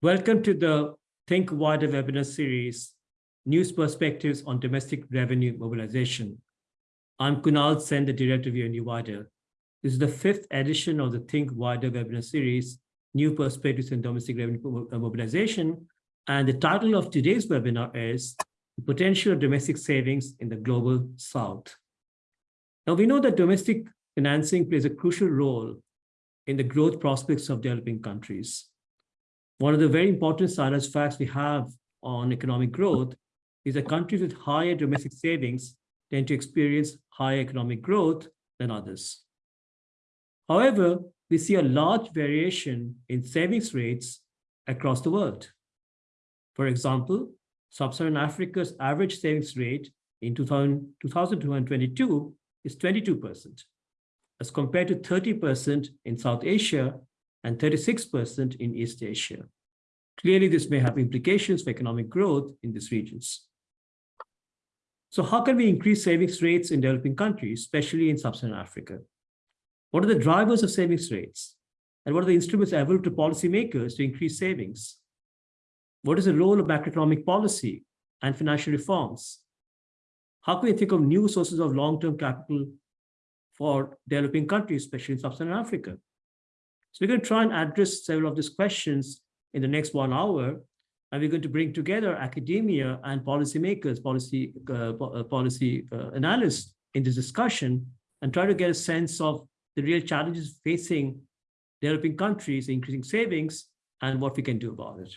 Welcome to the Think Wider webinar series, News Perspectives on Domestic Revenue Mobilization. I'm Kunal Sen, the Director of UNU Wider. This is the fifth edition of the Think Wider webinar series, New Perspectives on Domestic Revenue uh, Mobilization. And the title of today's webinar is The Potential of Domestic Savings in the Global South. Now, we know that domestic financing plays a crucial role in the growth prospects of developing countries. One of the very important science facts we have on economic growth is that countries with higher domestic savings tend to experience higher economic growth than others. However, we see a large variation in savings rates across the world. For example, Sub-Saharan Africa's average savings rate in 2000, 2222 is 22%, as compared to 30% in South Asia and 36% in East Asia. Clearly, this may have implications for economic growth in these regions. So how can we increase savings rates in developing countries, especially in sub-Saharan Africa? What are the drivers of savings rates? And what are the instruments available to policymakers to increase savings? What is the role of macroeconomic policy and financial reforms? How can we think of new sources of long-term capital for developing countries, especially in sub-Saharan Africa? So we're going to try and address several of these questions in the next one hour. And we're going to bring together academia and policymakers, policy, uh, uh, policy uh, analysts in this discussion and try to get a sense of the real challenges facing developing countries, increasing savings, and what we can do about it.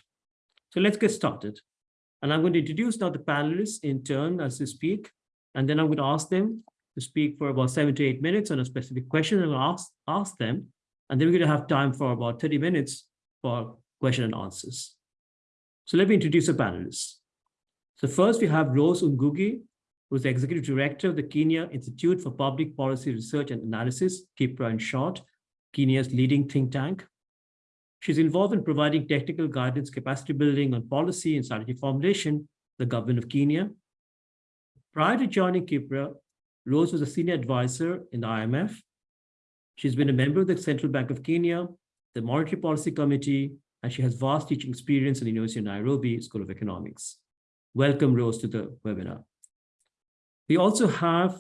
So let's get started. And I'm going to introduce now the panelists in turn as they speak, and then I'm going to ask them to speak for about seven to eight minutes on a specific question and ask, ask them. And then we're going to have time for about 30 minutes for question and answers. So let me introduce the panelists. So first we have Rose Ngugi, who is the Executive Director of the Kenya Institute for Public Policy Research and Analysis, KIPPRA in short, Kenya's leading think tank. She's involved in providing technical guidance, capacity building on policy and strategy formulation, the government of Kenya. Prior to joining KIPPRA, Rose was a senior advisor in the IMF. She's been a member of the Central Bank of Kenya, the Monetary Policy Committee, and she has vast teaching experience at the University of Nairobi School of Economics. Welcome, Rose, to the webinar. We also have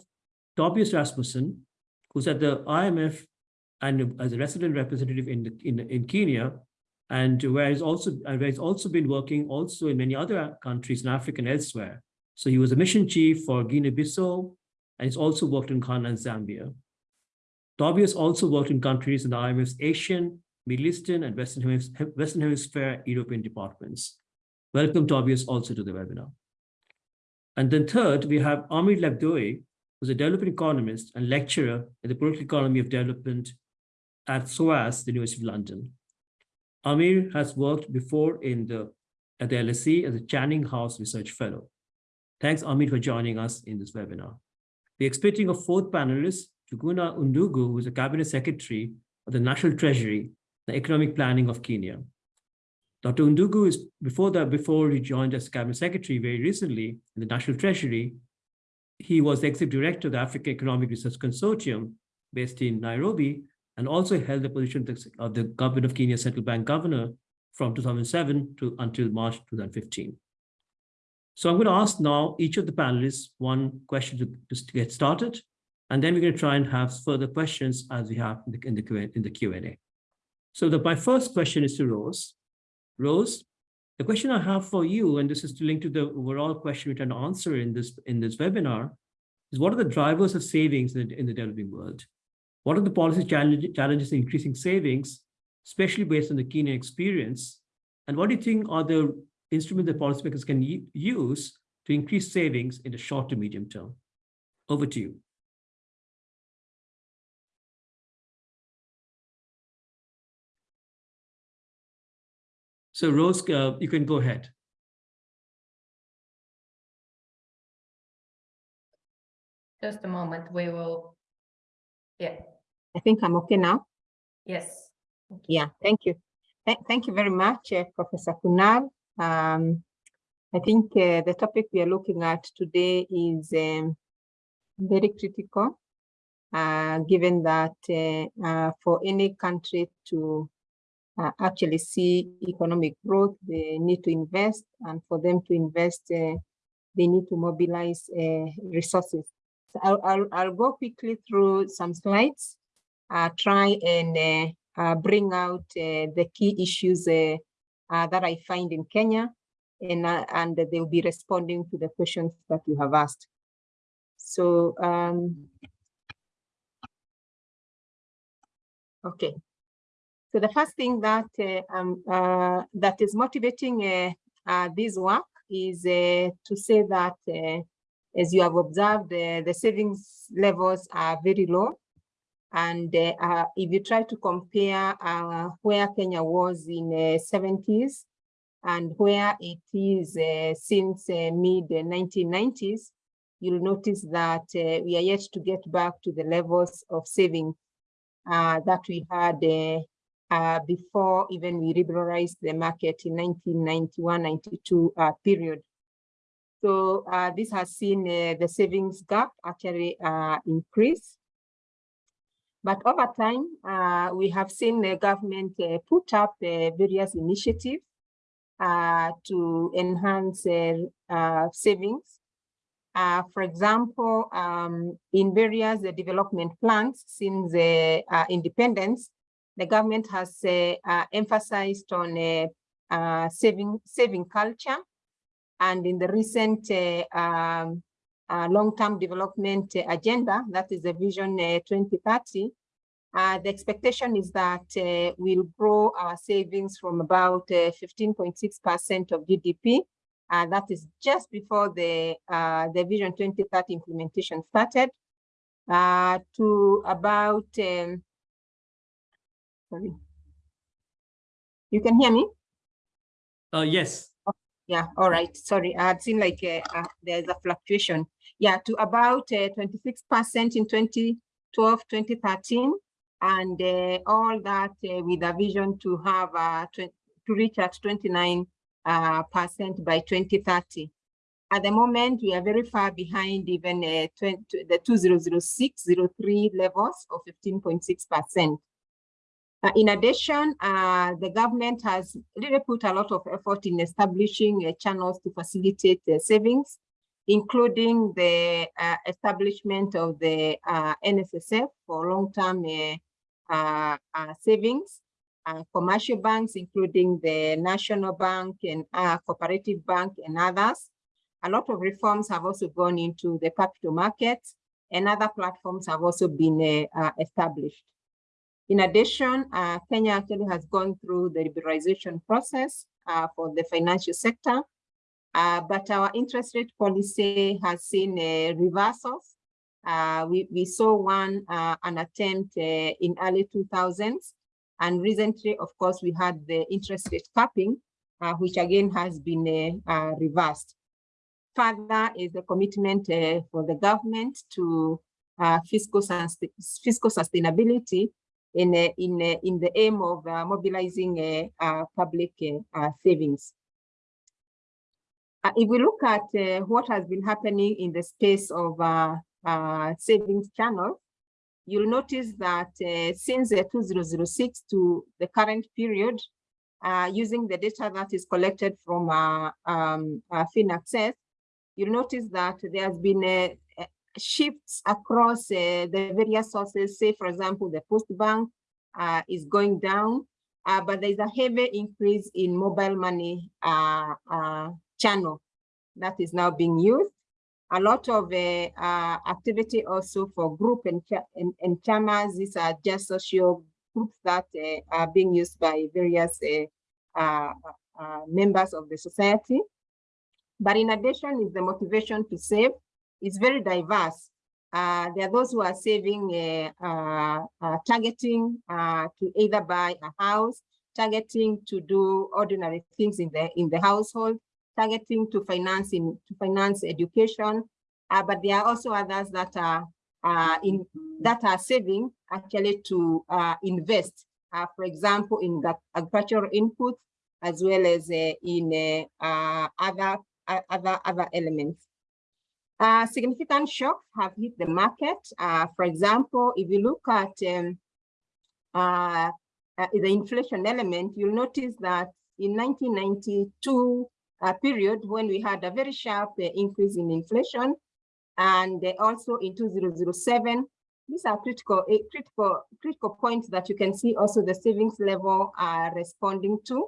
Tobias Rasmussen, who's at the IMF and as a resident representative in, the, in, in Kenya, and where he's also where he's also been working also in many other countries in Africa and elsewhere. So he was a mission chief for Guinea-Bissau, and he's also worked in Ghana and Zambia. Tobias also worked in countries in the IMF's Asian, Middle Eastern and Western Hemisphere, Western Hemisphere European departments. Welcome, Tobias, also to the webinar. And then third, we have Amir Lebdioui, who's a development economist and lecturer in the political economy of development at SOAS, the University of London. Amir has worked before in the, at the LSE as a Canning House Research Fellow. Thanks, Amir, for joining us in this webinar. We're expecting a fourth panelist, Njuguna Ndung'u who is a cabinet secretary of the National Treasury the economic planning of Kenya. Dr. Undugu is before that, before he joined as cabinet secretary very recently in the National Treasury, he was the executive director of the Africa Economic Research Consortium based in Nairobi, and also held the position of the government of Kenya central bank governor from 2007 to until March 2015. So I'm going to ask now each of the panelists one question to, to get started, and then we're going to try and have further questions as we have in the, the, in the Q&A. So the, my first question is to Rose. Rose, the question I have for you, and this is to link to the overall question we're trying to answer in this, in this webinar, is what are the drivers of savings in the, in the developing world? What are the policy challenge, challenges in increasing savings, especially based on the Kenyan experience? And what do you think are the instruments that policymakers can use to increase savings in the short to medium term? Over to you. So Rose, uh, you can go ahead. Just a moment, we will, yeah. I think I'm okay now. Yes. Yeah, thank you. Th thank you very much, uh, Professor Kunal. Um, I think uh, the topic we are looking at today is um, very critical, uh, given that uh, uh, for any country to uh, actually see economic growth, they need to invest, and for them to invest, uh, they need to mobilize uh, resources. So I'll, I'll, I'll go quickly through some slides, uh, try and uh, uh, bring out the key issues that I find in Kenya, and, and they will be responding to the questions that you have asked. So, um, okay. So the first thing that uh, um, uh, that is motivating uh, uh this work is uh, to say that, uh, as you have observed, the savings levels are very low. And if you try to compare where Kenya was in the 70s and where it is since mid 1990s, you'll notice that we are yet to get back to the levels of saving that we had uh, before even we liberalized the market in 1991-92 uh, period. So uh, this has seen uh, the savings gap actually uh, increase. But over time, uh, we have seen the government put up various initiatives to enhance savings. for example, um, in various development plans since independence, the government has uh, uh, emphasized on uh, saving, saving culture. And in the recent um, long-term development agenda, that is the Vision 2030, uh, the expectation is that uh, we'll grow our savings from about 15.6% of GDP. That is just before the, the Vision 2030 implementation started to about um, Sorry. You can hear me? Uh, yes. Yeah, all right. Sorry, I had seen like uh, uh, there's a fluctuation. Yeah, to about 26% uh, in 2012, 2013, and uh, all that uh, with a vision to have to reach at 29 percent by 2030. At the moment, we are very far behind even 20, the 2006-03 levels of 15.6 percent. Uh, in addition, uh, the government has really put a lot of effort in establishing uh, channels to facilitate savings, including the uh, establishment of the uh, NSSF for long-term uh, savings, commercial banks, including the National Bank and Cooperative Bank and others. A lot of reforms have also gone into the capital markets and other platforms have also been established. In addition, uh, Kenya actually has gone through the liberalization process uh, for the financial sector, uh, but our interest rate policy has seen reversals. Uh, we, we saw one, uh, an attempt uh, in early 2000s, and recently, of course, we had the interest rate capping, which again has been reversed. Further is the commitment for the government to fiscal, fiscal sustainability in, in, in the aim of uh, mobilizing uh, public uh, savings. if we look at what has been happening in the space of savings channels, you'll notice that uh, since 2006 to the current period, uh, using the data that is collected from uh, um, FinAccess, you'll notice that there has been a, shifts across uh, the various sources. Say, for example, the Post Bank uh, is going down, uh, but there's a heavy increase in mobile money uh, uh, channel that is now being used. A lot of uh, activity also for group and, and, and chamas. These are just social groups that are being used by various members of the society. But in addition is the motivation to save is very diverse. Uh, there are those who are saving, uh, uh, uh targeting uh, to either buy a house, targeting to do ordinary things in the in the household, targeting to finance in to finance education. Uh, but there are also others that are in that are saving actually to invest. for example, in agricultural inputs as well as in other other other elements. Uh, significant shocks have hit the market. Uh, for example, if you look at um, uh, uh, the inflation element, you'll notice that in 1992 uh, period, when we had a very sharp uh, increase in inflation, and also in 2007, these are critical, uh, critical, critical points that you can see also the savings level are responding to.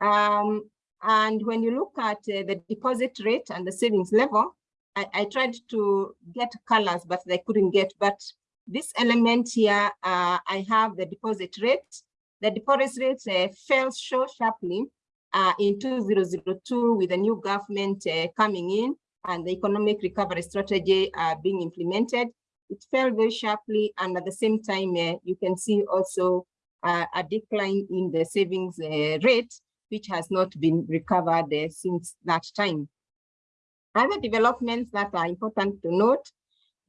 Um, and when you look at the deposit rate and the savings level, I, I, tried to get colors, but I couldn't get. But this element here, uh, I have the deposit rate. The deposit rate uh, fell so sharply uh, in 2002 with the new government uh, coming in and the economic recovery strategy uh, being implemented. It fell very sharply, and at the same time, you can see also a decline in the savings rate which has not been recovered uh, since that time. Other developments that are important to note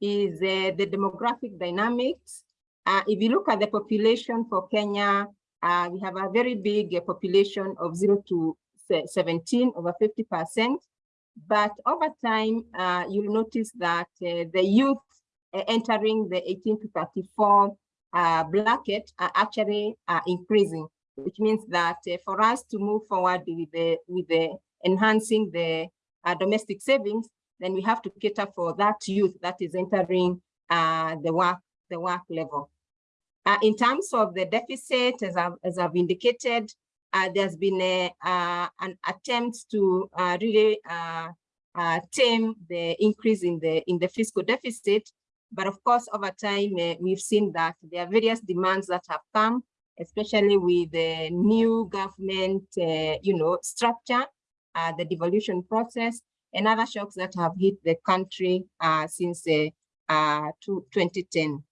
is uh, the demographic dynamics. Uh, if you look at the population for Kenya, uh, we have a very big uh, population of 0 to 17, over 50%. But over time, uh, you'll notice that the youth entering the 18 to 34 bracket are actually increasing which means that uh, for us to move forward with the, with the enhancing the uh, domestic savings, then we have to cater for that youth that is entering uh, the work the work level. Uh, in terms of the deficit, as I've, as I've indicated, uh, there's been a, uh, an attempt to really tame the increase in the in the fiscal deficit. But of course, over time, we've seen that there are various demands that have come especially with the new government, uh, you know, structure, uh, the devolution process, and other shocks that have hit the country uh, since uh, 2010.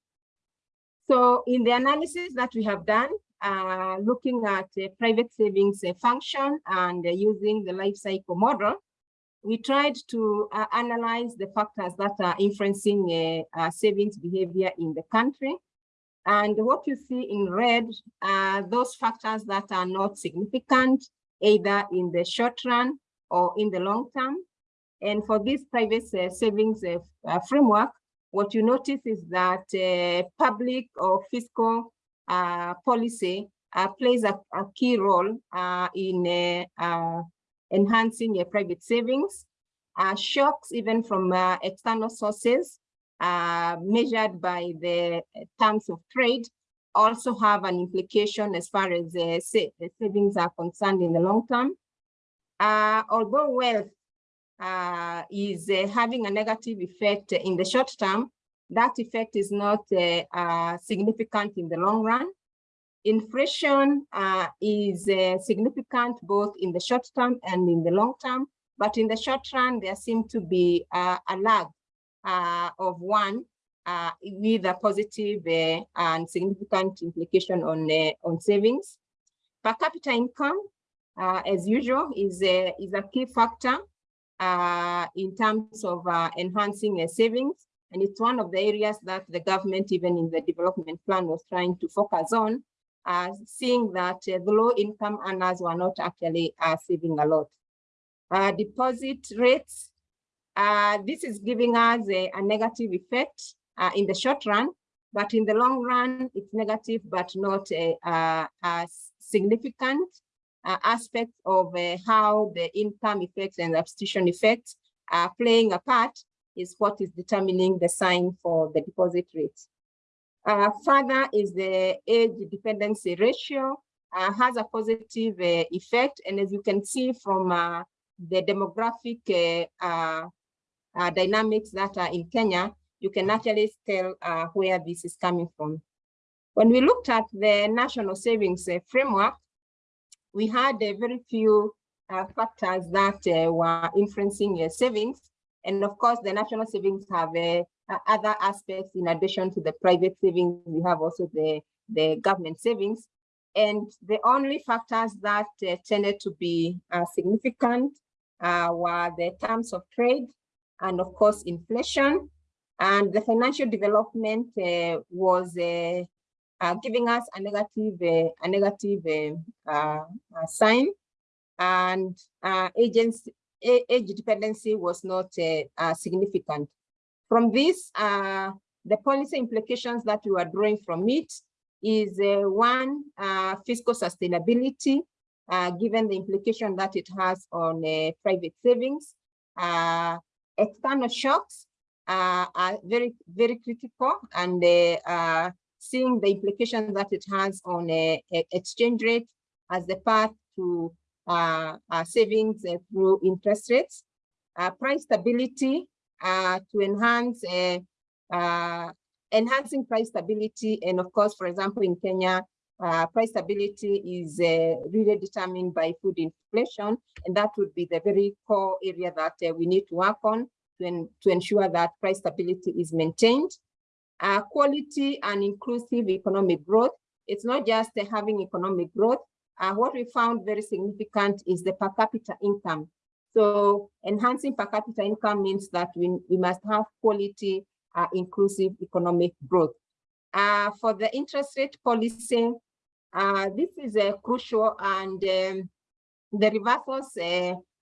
So in the analysis that we have done, uh, looking at private savings function and using the life cycle model, we tried to uh, analyze the factors that are influencing uh, uh, savings behavior in the country. And what you see in red are those factors that are not significant, either in the short run or in the long term. And for this private uh, savings uh, uh framework, what you notice is that uh, public or fiscal uh, policy uh, plays a, a, key role in enhancing private savings. shocks even from external sources uh, measured by the terms of trade also have an implication as far as uh, savings are concerned in the long term. Uh, although wealth uh, is uh, having a negative effect in the short term, that effect is not uh, significant in the long run. Inflation is significant both in the short term and in the long term, but in the short run, there seems to be a lag uh, of one uh, with a positive uh, and significant implication on, uh, on savings. Per capita income, uh, as usual, is a, is a key factor uh, in terms of enhancing savings. And it's one of the areas that the government, even in the development plan, was trying to focus on, seeing that the low income earners were not actually saving a lot. deposit rates uh, this is giving us a, a negative effect uh, in the short run, but in the long run, it's negative, but not a, a, a significant uh, aspect of uh, how the income effects and substitution effects are playing a part is what is determining the sign for the deposit rate. Uh, further is the age dependency ratio uh, has a positive uh, effect. And as you can see from uh, the demographic uh, uh, dynamics that are in Kenya, you can actually tell uh, where this is coming from. When we looked at the national savings uh, framework, we had a very few uh, factors that uh, were influencing uh, savings. And of course, the national savings have other aspects in addition to the private savings. We have also the, the government savings. And the only factors that tended to be significant were the terms of trade and of course inflation. And the financial development uh, was uh, uh, giving us a negative, a negative uh, sign. And agency, age dependency was not significant. From this, the policy implications that we are drawing from it is uh, one, uh, fiscal sustainability, uh, given the implication that it has on private savings. External shocks are very, very critical and uh, uh, seeing the implication that it has on uh, exchange rate as the path to uh, uh, savings uh, through interest rates. Uh, price stability uh, to enhance uh, uh, enhancing price stability. And of course, for example, in Kenya, uh, price stability is uh, really determined by food inflation. And that would be the very core area that uh, we need to work on to, en- to ensure that price stability is maintained. Uh, quality and inclusive economic growth. It's not just uh, having economic growth. Uh, what we found very significant is the per capita income. So enhancing per capita income means that we, we must have quality, uh, inclusive economic growth. Uh, for the interest rate policy, uh, this is crucial and um, the reversals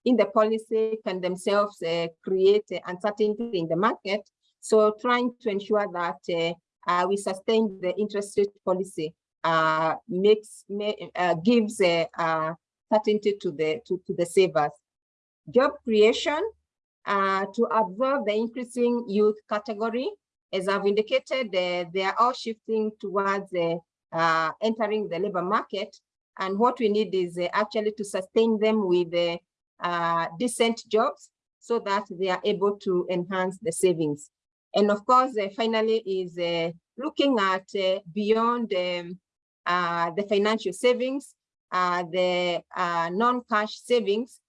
in the policy can themselves uh, create uh, uncertainty in the market. So trying to ensure that uh, we sustain the interest rate policy makes ma- uh, gives certainty to the to, to the savers. Job creation uh, to absorb the increasing youth category. As I've indicated, uh, they are all shifting towards uh, entering the labor market. And what we need is actually to sustain them with uh, decent jobs so that they are able to enhance the savings. And of course, uh, finally, is uh, looking at uh, beyond um, uh, the financial savings, the non-cash savings,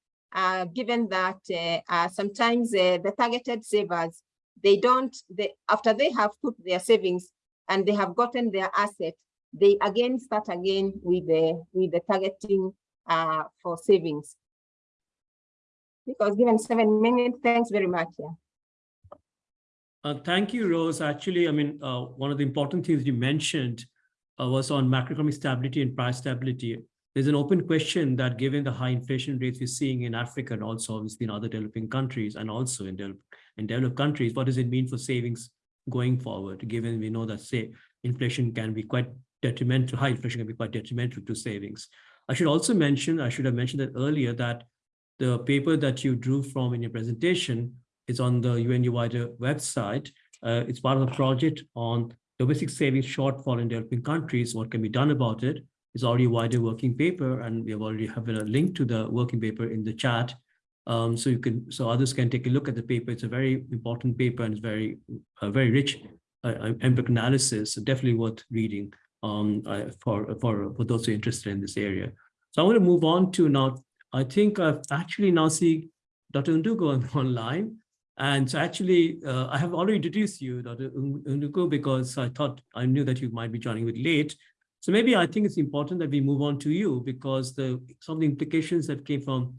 given that sometimes the targeted savers, they don't, they, after they have put their savings and they have gotten their asset, they again start again with the, with the targeting for savings. Because given seven minutes, thanks very much. Yeah. Uh, thank you, Rose. Actually, I mean, uh, one of the important things you mentioned uh, was on macroeconomic stability and price stability. There's an open question that given the high inflation rates we're seeing in Africa and also obviously in other developing countries and also in, develop, in developed countries, what does it mean for savings going forward? Given we know that say inflation can be quite detrimental, high inflation can be quite detrimental to savings. I should also mention, I should have mentioned that earlier that the paper that you drew from in your presentation is on the UNU wider website. Uh, it's part of a project on domestic savings shortfall in developing countries. What can be done about it? It's already a wider working paper, and we have already have a link to the working paper in the chat. Um, so you can, so others can take a look at the paper. It's a very important paper and it's very, uh, very rich uh, empiric analysis. So definitely worth reading um, uh, for for for those who are interested in this area. So I want to move on to now. I think I've actually now see Dr. Ndung'u online. And so actually, uh, I have already introduced you, Dr. Ndung'u, because I thought I knew that you might be joining bit late. So maybe I think it's important that we move on to you because the some of the implications that came from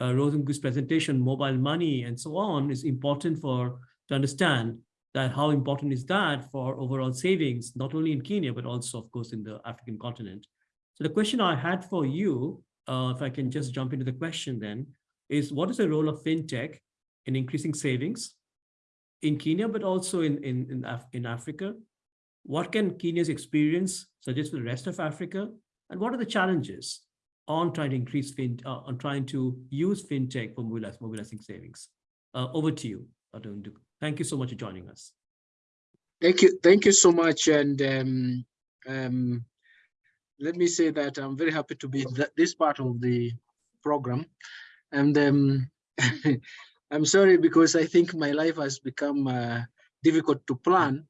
uh, presentation, mobile money and so on, is important for to understand that how important is that for overall savings, not only in Kenya, but also, of course, in the African continent. So the question I had for you, uh, if I can just jump into the question then, is what is the role of fintech in increasing savings in Kenya, but also in, in, in, Af in Africa? What can Kenya's experience suggest for the rest of Africa? And what are the challenges on trying to increase fin uh, on trying to use fintech for mobilize, mobilizing savings? Uh, over to you. Ndung'u. Thank you so much for joining us. Thank you. Thank you so much. And um, um, let me say that I'm very happy to be th this part of the program. And um, I'm sorry because I think my life has become uh, difficult to plan.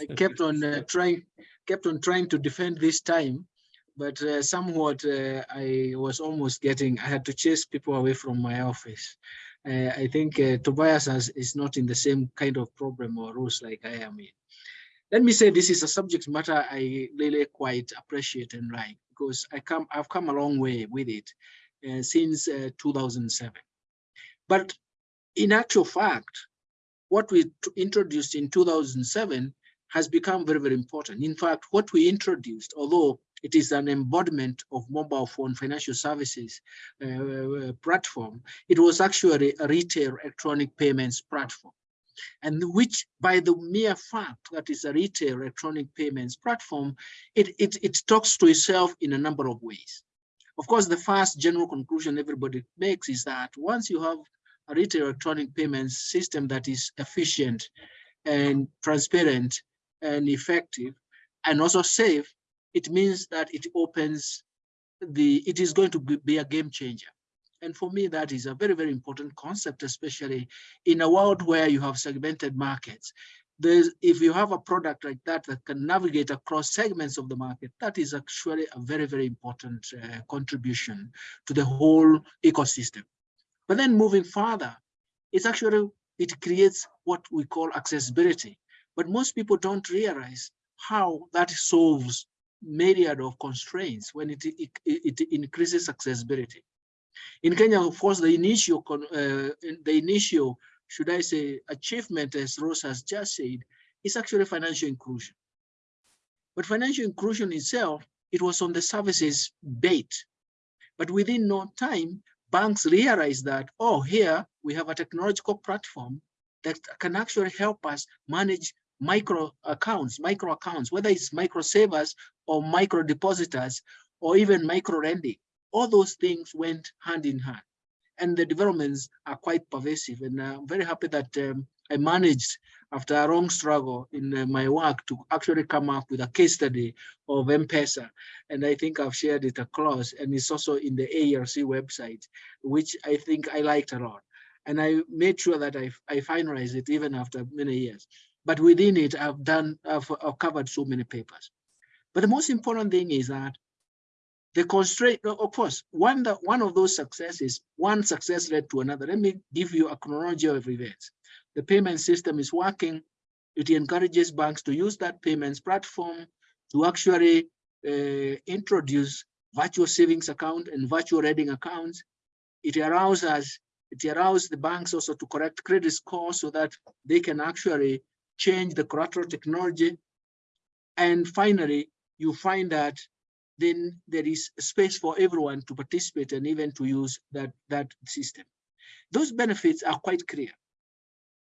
I kept on uh, trying, kept on trying to defend this time, but uh, somewhat uh, I was almost getting. I had to chase people away from my office. Uh, I think uh, Tobias has, is not in the same kind of problem or rules like I am in. Let me say this is a subject matter I really quite appreciate and like because I come, I've come a long way with it uh, since uh, 2007. But in actual fact, what we introduced in 2007 has become very, very important. In fact, what we introduced, although it is an embodiment of mobile phone financial services uh, platform, it was actually a retail electronic payments platform. And which by the mere fact that it's a retail electronic payments platform, it, it, it talks to itself in a number of ways. Of course, the first general conclusion everybody makes is that once you have a retail electronic payments system that is efficient and transparent and effective and also safe, it means that it opens the, it is going to be, be a game changer. And for me, that is a very, very important concept, especially in a world where you have segmented markets. There's, if you have a product like that that can navigate across segments of the market, that is actually a very, very important uh, contribution to the whole ecosystem. But then moving further, it's actually, it creates what we call accessibility. But most people don't realize how that solves myriad of constraints when it, it, it increases accessibility. In Kenya, of course, the initial, uh, the initial, should I say, achievement, as Rose has just said, is actually financial inclusion. But financial inclusion itself, it was on the services bait. But within no time, banks realized that, oh, here we have a technological platform that can actually help us manage micro accounts, micro accounts, whether it's micro savers or micro depositors or even micro lending all those things went hand in hand and the developments are quite pervasive and i'm very happy that um, i managed after a long struggle in uh, my work to actually come up with a case study of M-Pesa. And I think I've shared it across and it's also in the ARC website, which I think I liked a lot. And I made sure that I, I finalized it even after many years. But within it, I've done, I've, I've covered so many papers. But the most important thing is that the constraint, of course, one, that, one of those successes, one success led to another. Let me give you a chronology of events. The payment system is working. It encourages banks to use that payments platform to actually uh, introduce virtual savings account and virtual reading accounts. It allows us, it allows the banks also to correct credit score so that they can actually change the collateral technology. And finally, you find that then there is space for everyone to participate and even to use that, that system. Those benefits are quite clear.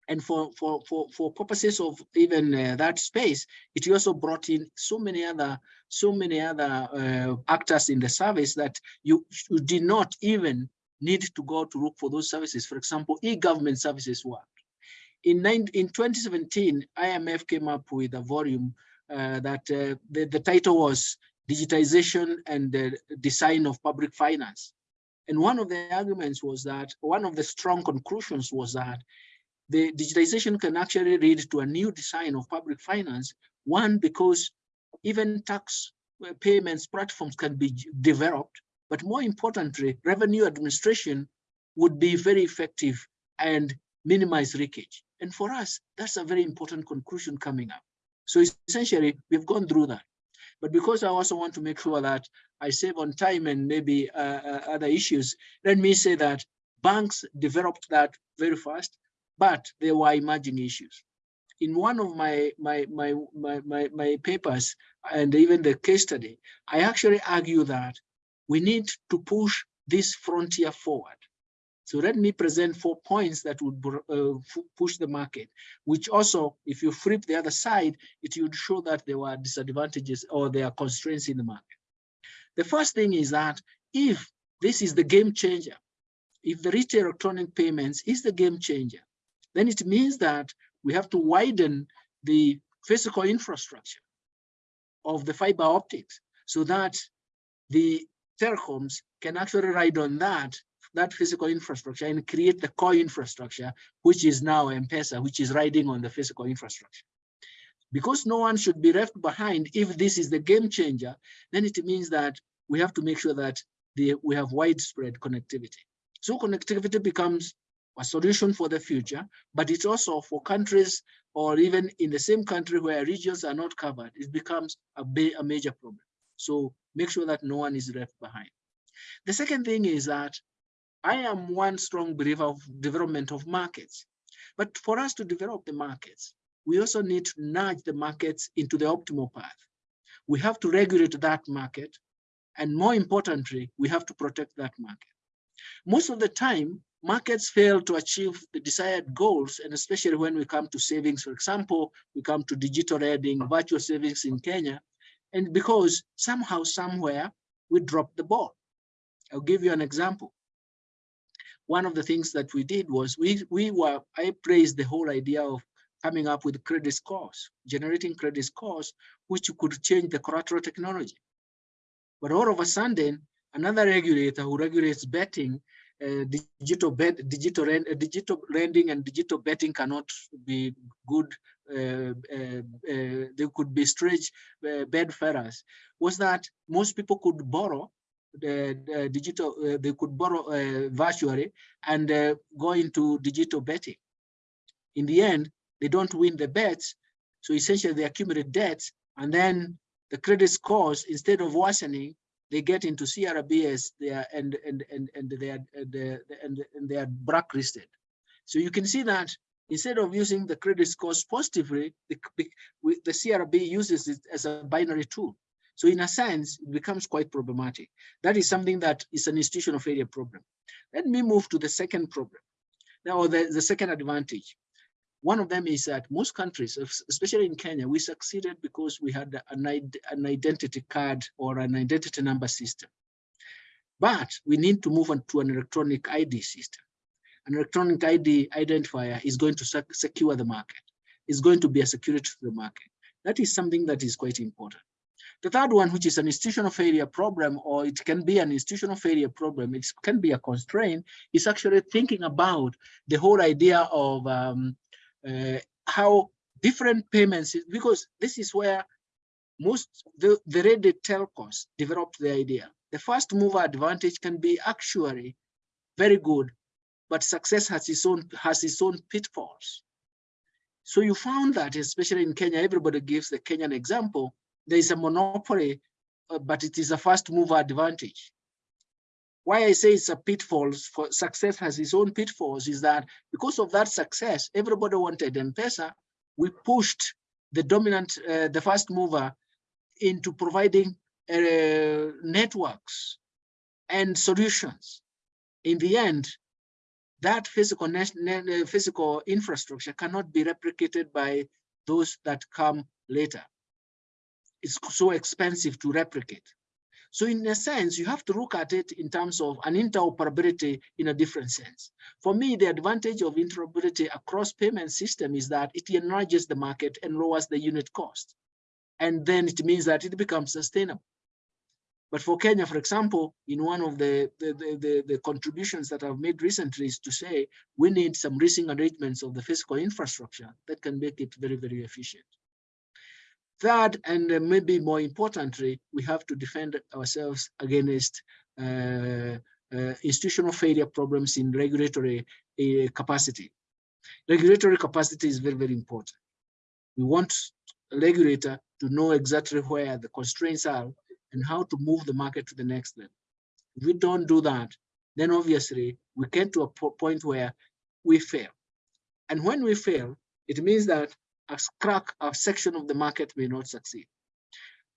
And for, for, for, for purposes of even uh, that space, it also brought in so many other, so many other uh, actors in the service that you, you did not even need to go to look for those services. For example, e-government services work. In, nine, in 2017, IMF came up with a volume uh, that uh, the, the title was digitization and the design of public finance. And one of the arguments was that, one of the strong conclusions was that the digitization can actually lead to a new design of public finance. One, because even tax uh, payments platforms can be developed, but more importantly, revenue administration would be very effective and minimize leakage. And for us, that's a very important conclusion coming up. So essentially, we've gone through that. But because I also want to make sure that I save on time and maybe uh, uh, other issues, let me say that banks developed that very fast, but there were emerging issues. In one of my, my, my, my, my, my papers and even the case study, I actually argue that we need to push this frontier forward. So let me present four points that would uh, push the market, which also, if you flip the other side, it would show that there were disadvantages or there are constraints in the market. The first thing is that if this is the game changer, if the retail electronic payments is the game changer, then it means that we have to widen the physical infrastructure of the fiber optics so that the telecoms can actually ride on that that physical infrastructure and create the core infrastructure, which is now M-Pesa, which is riding on the physical infrastructure. Because no one should be left behind, if this is the game changer, then it means that we have to make sure that the, we have widespread connectivity. So connectivity becomes a solution for the future, but it's also for countries or even in the same country where regions are not covered, it becomes a, a major problem. So make sure that no one is left behind. The second thing is that I am one strong believer of development of markets. But for us to develop the markets, we also need to nudge the markets into the optimal path. We have to regulate that market. And more importantly, we have to protect that market. Most of the time, markets fail to achieve the desired goals, and especially when we come to savings, for example, we come to digital lending, virtual savings in Kenya, and because somehow, somewhere, we dropped the ball. I'll give you an example. One of the things that we did was we, we were, I praised the whole idea of coming up with credit scores, generating credit scores, which could change the collateral technology. But all of a sudden, another regulator who regulates betting, uh, digital bet, digital, uh, digital lending and digital betting cannot be good. Uh, uh, uh they could be strange uh, bedfarers. Was that most people could borrow digital, uh, they could borrow uh, virtually and uh, go into digital betting. In the end, they don't win the bets. So essentially they accumulate debts and then the credit scores, instead of worsening, they get into CRBS and, and, and, and they are, and they are blacklisted. So you can see that instead of using the credit scores positively, the, the CRB uses it as a binary tool. So in a sense, it becomes quite problematic. That is something that is an institutional failure problem. Let me move to the second problem. Now, the, the second advantage. One of them is that most countries, especially in Kenya, we succeeded because we had an, an identity card or an identity number system. But we need to move on to an electronic ID system. An electronic ID identifier is going to sec secure the market. It's going to be a security to the market. That is something that is quite important. The third one, which is an institutional failure problem, or it can be an institutional failure problem, it can be a constraint, is actually thinking about the whole idea of um, uh, how different payments, because this is where most the, the ready telcos developed the idea. The first mover advantage can be actually very good, but success has its own has its own pitfalls. So you found that, especially in Kenya, everybody gives the Kenyan example, there is a monopoly, uh, but it is a first mover advantage. Why I say it's a pitfall for success has its own pitfalls is that because of that success, everybody wanted M-Pesa, we pushed the dominant, uh, the first mover into providing uh, networks and solutions. In the end, that physical, uh, physical infrastructure cannot be replicated by those that come later it's so expensive to replicate. So in a sense, you have to look at it in terms of an interoperability in a different sense. For me, the advantage of interoperability across payment system is that it enlarges the market and lowers the unit cost. And then it means that it becomes sustainable. But for Kenya, for example, in one of the, the, the, the, contributions that I've made recently is to say, we need some leasing arrangements of the physical infrastructure that can make it very, very efficient. Third, and maybe more importantly, we have to defend ourselves against uh, uh, institutional failure problems in regulatory uh, capacity. Regulatory capacity is very, very important. We want a regulator to know exactly where the constraints are and how to move the market to the next level. If we don't do that, then obviously we get to a point where we fail. And when we fail, it means that a crack, a section of the market may not succeed.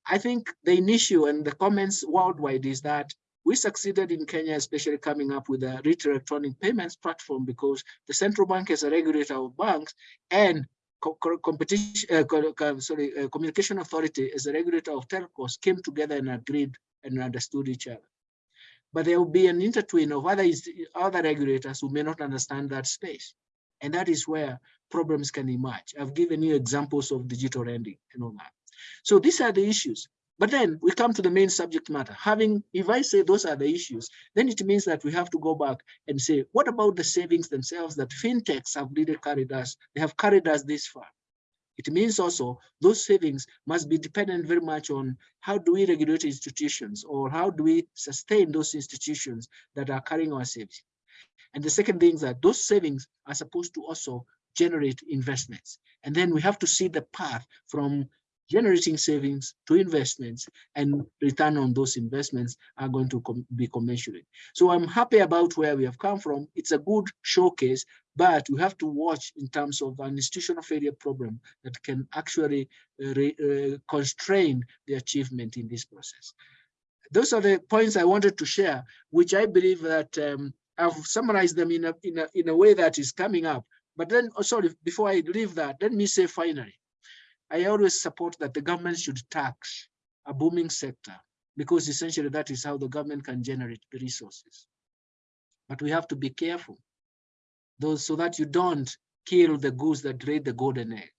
I think the issue and the comments worldwide is that we succeeded in Kenya, especially coming up with a retail electronic payments platform because the central bank is a regulator of banks and co competition, uh, sorry, uh, communication authority as a regulator of telcos came together and agreed and understood each other. But there will be an intertwine of other, other regulators who may not understand that space. And that is where problems can emerge. I've given you examples of digital lending and all that. So these are the issues. But then we come to the main subject matter. Having, if I say those are the issues, then it means that we have to go back and say, what about the savings themselves that fintechs have really carried us? They have carried us this far. It means also those savings must be dependent very much on how do we regulate institutions or how do we sustain those institutions that are carrying our savings. And the second thing is that those savings are supposed to also generate investments. And then we have to see the path from generating savings to investments and return on those investments are going to com be commensurate. So I'm happy about where we have come from. It's a good showcase, but we have to watch in terms of an institutional failure problem that can actually uh, uh, constrain the achievement in this process. Those are the points I wanted to share, which I believe that um, I've summarized them in a, in a, in a way that is coming up. But then, oh, sorry, before I leave that, let me say finally, I always support that the government should tax a booming sector because essentially that is how the government can generate the resources. But we have to be careful those so that you don't kill the goose that laid the golden egg.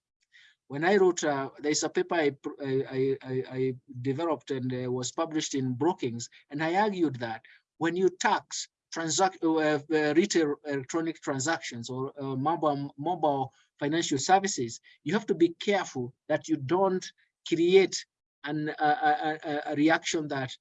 When I wrote, uh, there's a paper I, I, I, I developed and uh, was published in Brookings, and I argued that when you tax transact uh, uh, retail electronic transactions or uh, mobile mobile financial services, you have to be careful that you don't create an, a, a, a- reaction that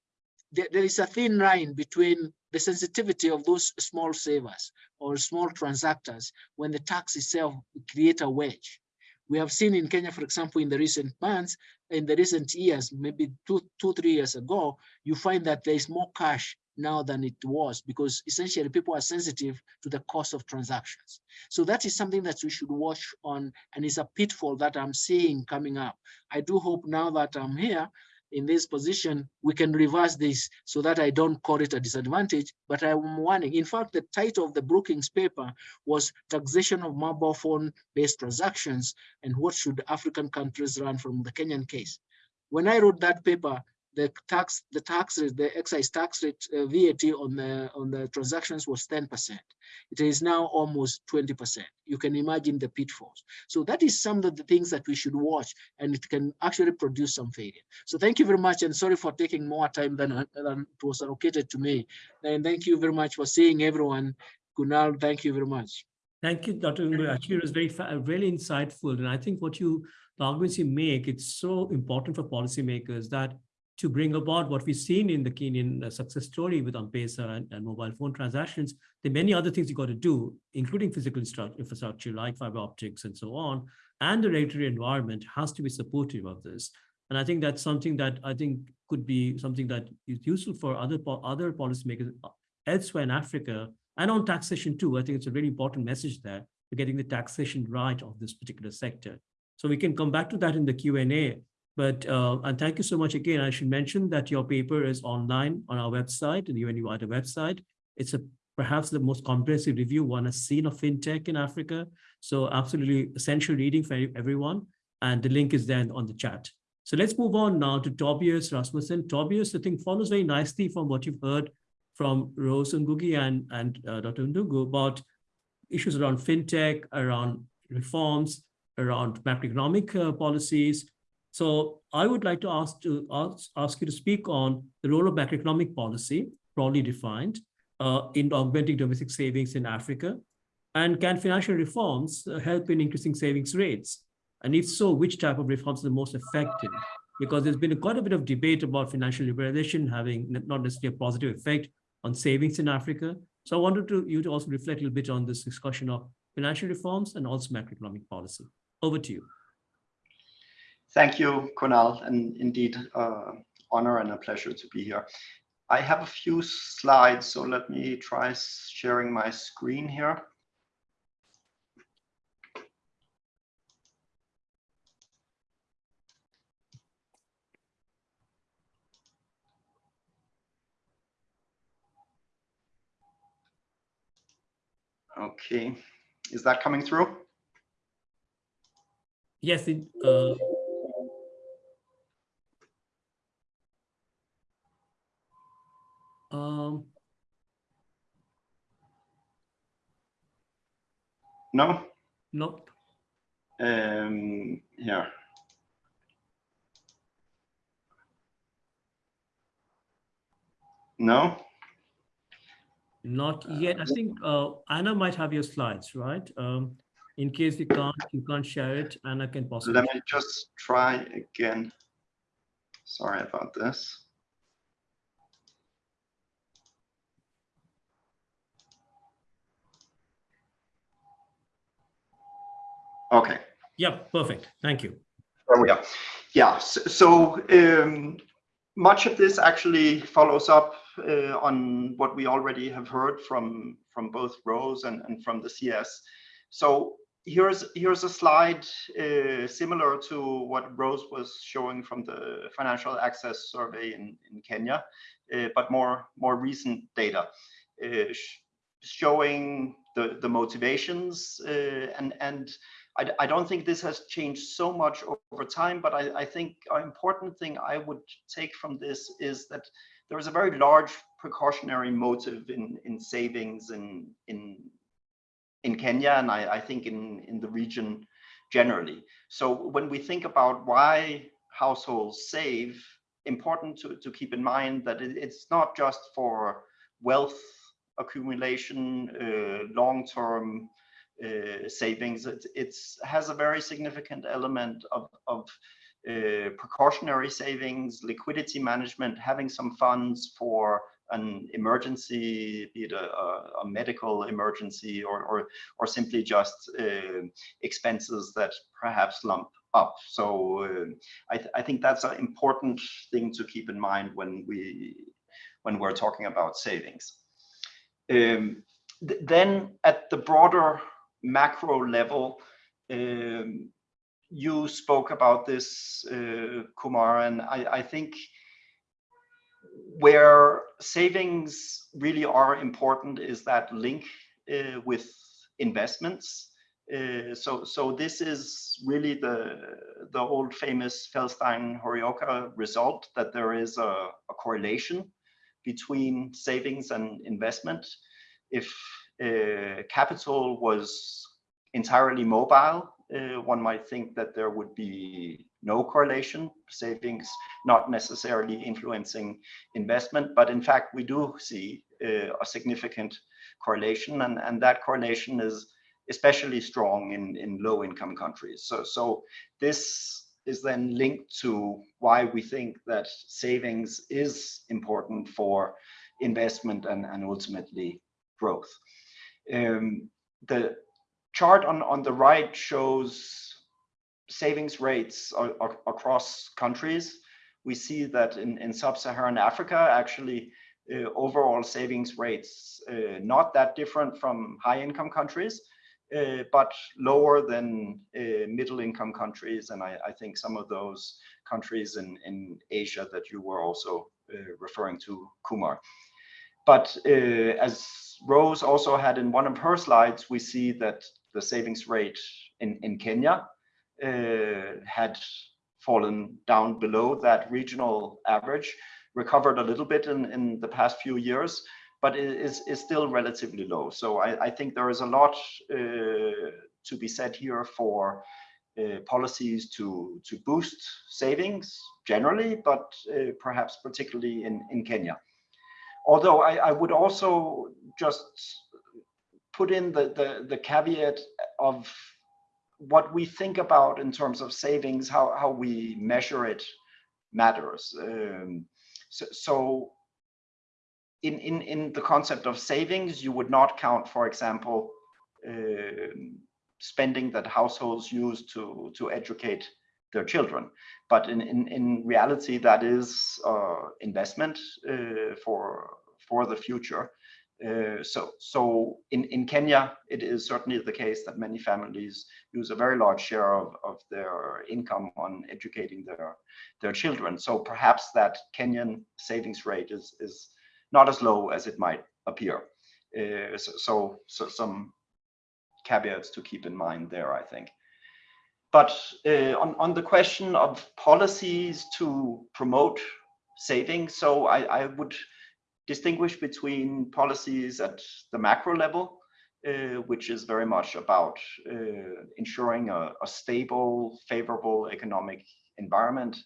there, there is a thin line between the sensitivity of those small savers or small transactors when the tax itself create a wedge. We have seen in Kenya, for example, in the recent months, in the recent years, maybe two, two, three years ago, you find that there is more cash now than it was because essentially people are sensitive to the cost of transactions. So that is something that we should watch on and is a pitfall that I'm seeing coming up. I do hope now that I'm here in this position, we can reverse this so that I don't call it a disadvantage, but I'm warning. In fact, the title of the Brookings paper was taxation of mobile phone based transactions and what should African countries learn from the Kenyan case. When I wrote that paper, the tax, the tax rate, the excise tax rate, uh, VAT on the on the transactions was 10%. It is now almost 20%. You can imagine the pitfalls. So that is some of the things that we should watch, and it can actually produce some failure. So thank you very much, and sorry for taking more time than, than it was allocated to me. And thank you very much for seeing everyone. Kunal, thank you very much. Thank you, Dr. Ndung'u. Actually, it was very, really insightful. And I think what you, the arguments you make, it's so important for policymakers that to bring about what we've seen in the Kenyan uh, success story with M-Pesa and, and mobile phone transactions, there are many other things you've got to do, including physical infrastructure like fiber optics and so on. And the regulatory environment has to be supportive of this. And I think that's something that I think could be something that is useful for other, other policymakers uh, elsewhere in Africa and on taxation too. I think it's a really important message there for getting the taxation right of this particular sector. So we can come back to that in the Q&A. But, uh, and thank you so much again. I should mention that your paper is online on our website, the UNU WIDER website. It's a perhaps the most comprehensive review one has seen of fintech in Africa. So absolutely essential reading for everyone. And the link is there on the chat. So let's move on now to Tobias Rasmussen. Tobias, I think follows very nicely from what you've heard from Rose Ngugi and, and uh, Dr. Ndung'u about issues around fintech, around reforms, around macroeconomic uh, policies. So I would like to ask to ask, ask you to speak on the role of macroeconomic policy, broadly defined, uh, in augmenting domestic savings in Africa, and can financial reforms uh, help in increasing savings rates? And if so, which type of reforms are the most effective? Because there's been a, quite a bit of debate about financial liberalization having not necessarily a positive effect on savings in Africa. So I wanted to, you to also reflect a little bit on this discussion of financial reforms and also macroeconomic policy. Over to you. Thank you, Kunal, and indeed uh, honor and a pleasure to be here. I have a few slides, so let me try sharing my screen here. Okay, is that coming through? Yes, it, uh, um, No? nope. Um, yeah. No? Not yet. I think uh, Anna might have your slides, right? Um, in case you can't, you can't share it, Anna can possibly. Let me just try again. Sorry about this. Okay. Yeah, perfect. Thank you. There we are. Yeah, so, so um, much of this actually follows up uh, on what we already have heard from from both Rose and, and from the CS. So here's here's a slide uh, similar to what Rose was showing from the financial access survey in, in Kenya, uh, but more more recent data. Uh, showing the, the motivations uh, and, and I, I don't think this has changed so much over time, but I, I think an important thing I would take from this is that there is a very large precautionary motive in, in savings in, in, in Kenya, and I, I think in, in the region generally. So when we think about why households save, important to, to keep in mind that it, it's not just for wealth accumulation, uh, long-term uh, savings. It it's, has a very significant element of, of uh, precautionary savings, liquidity management, having some funds for an emergency, be it a, a, a medical emergency or, or, or simply just uh, expenses that perhaps lump up. So uh, I, th I think that's an important thing to keep in mind when we when we're talking about savings. Um, th then at the broader macro level, um, you spoke about this, uh, Kumar, and I, I think where savings really are important is that link uh, with investments. Uh, so, so this is really the the old famous Feldstein-Horioka result that there is a, a correlation between savings and investment. If uh, capital was entirely mobile, uh, one might think that there would be no correlation, savings not necessarily influencing investment, but in fact we do see uh, a significant correlation and, and that correlation is especially strong in, in low income countries. So, so this is then linked to why we think that savings is important for investment and, and ultimately growth. Um, the chart on, on the right shows savings rates across countries. We see that in, in sub-Saharan Africa, actually, uh, overall savings rates uh, not that different from high-income countries, uh, but lower than uh, middle-income countries. And I, I, think some of those countries in, in Asia that you were also uh, referring to, Kumar. But uh, as Rose also had in one of her slides, we see that the savings rate in, in Kenya uh, had fallen down below that regional average, recovered a little bit in, in the past few years, but it is, is still relatively low. So I, I think there is a lot uh, to be said here for uh, policies to, to boost savings generally, but uh, perhaps particularly in, in Kenya. Although I, I would also just put in the, the, the caveat of what we think about in terms of savings, how, how we measure it matters. Um, so, so in, in, in the concept of savings, you would not count, for example, uh, spending that households use to, to educate their children. But in, in, in reality, that is uh, investment uh, for, for the future. Uh, so, so in, in Kenya, it is certainly the case that many families use a very large share of, of their income on educating their, their children. So perhaps that Kenyan savings rate is, is not as low as it might appear. Uh, so, so, so, some caveats to keep in mind there, I think. But uh, on, on the question of policies to promote savings, so I, I would distinguish between policies at the macro level, uh, which is very much about uh, ensuring a, a, stable, favorable economic environment.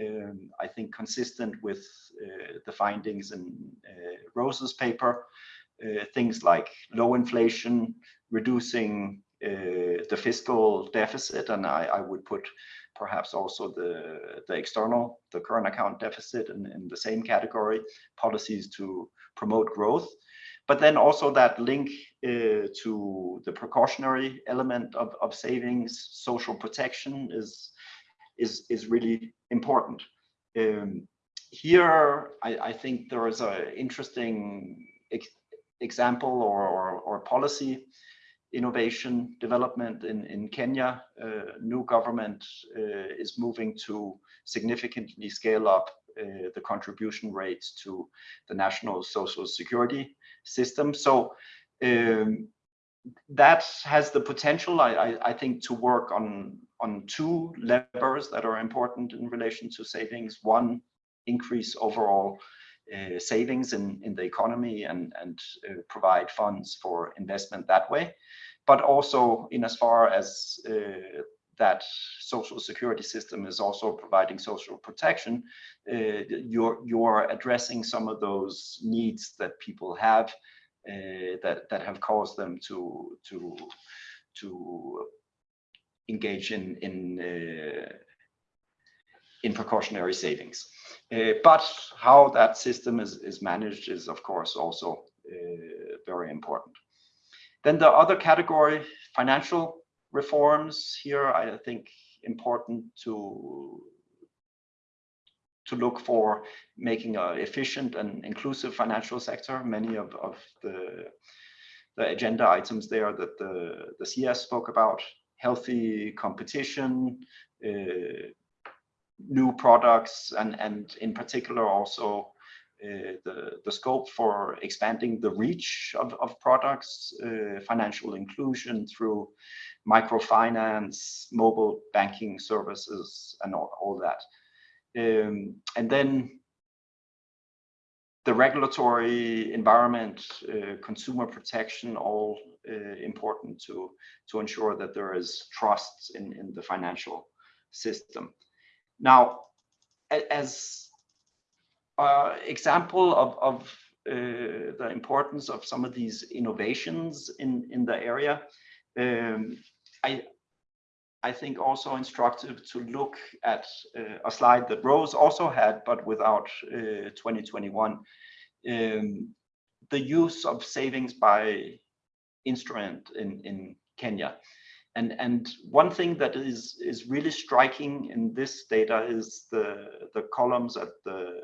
Um, I think consistent with uh, the findings in uh, Rose's paper, uh, things like low inflation, reducing the fiscal deficit, and I, I would put perhaps also the, the external, the current account deficit in, in the same category, policies to promote growth. But then also that link uh, to the precautionary element of, of savings, social protection is, is, is really important. Um, here, I, I, think there is an interesting ex example or, or, or policy innovation development in, in Kenya. Uh, new government uh, is moving to significantly scale up uh, the contribution rates to the national social security system. So Um, that has the potential, I, I, I think, to work on on two levers that are important in relation to savings. One, increase overall uh, savings in, in the economy and, and uh, provide funds for investment that way, but also in as far as uh, that social security system is also providing social protection, uh, you're, you're addressing some of those needs that people have uh, that, that have caused them to, to, to engage in, in, uh, in precautionary savings. Uh, but how that system is, is managed is, of course, also uh, very important. Then the other category, financial reforms here, I think important to to look for making an efficient and inclusive financial sector. Many of, of the, the agenda items there that the, the CS spoke about, healthy competition, uh, new products, and, and in particular also uh, the, the scope for expanding the reach of, of products, uh, financial inclusion through microfinance, mobile banking services, and all, all that. Um, and then the regulatory environment, uh, consumer protection, all uh, important to, to ensure that there is trust in, in the financial system. Now, as uh, example of, of uh, the importance of some of these innovations in, in the area, um, I, I think also instructive to look at uh, a slide that Rose also had, but without uh, 2021. Um, the use of savings by instrument in, in Kenya. And, and one thing that is, is really striking in this data is the, the columns at the,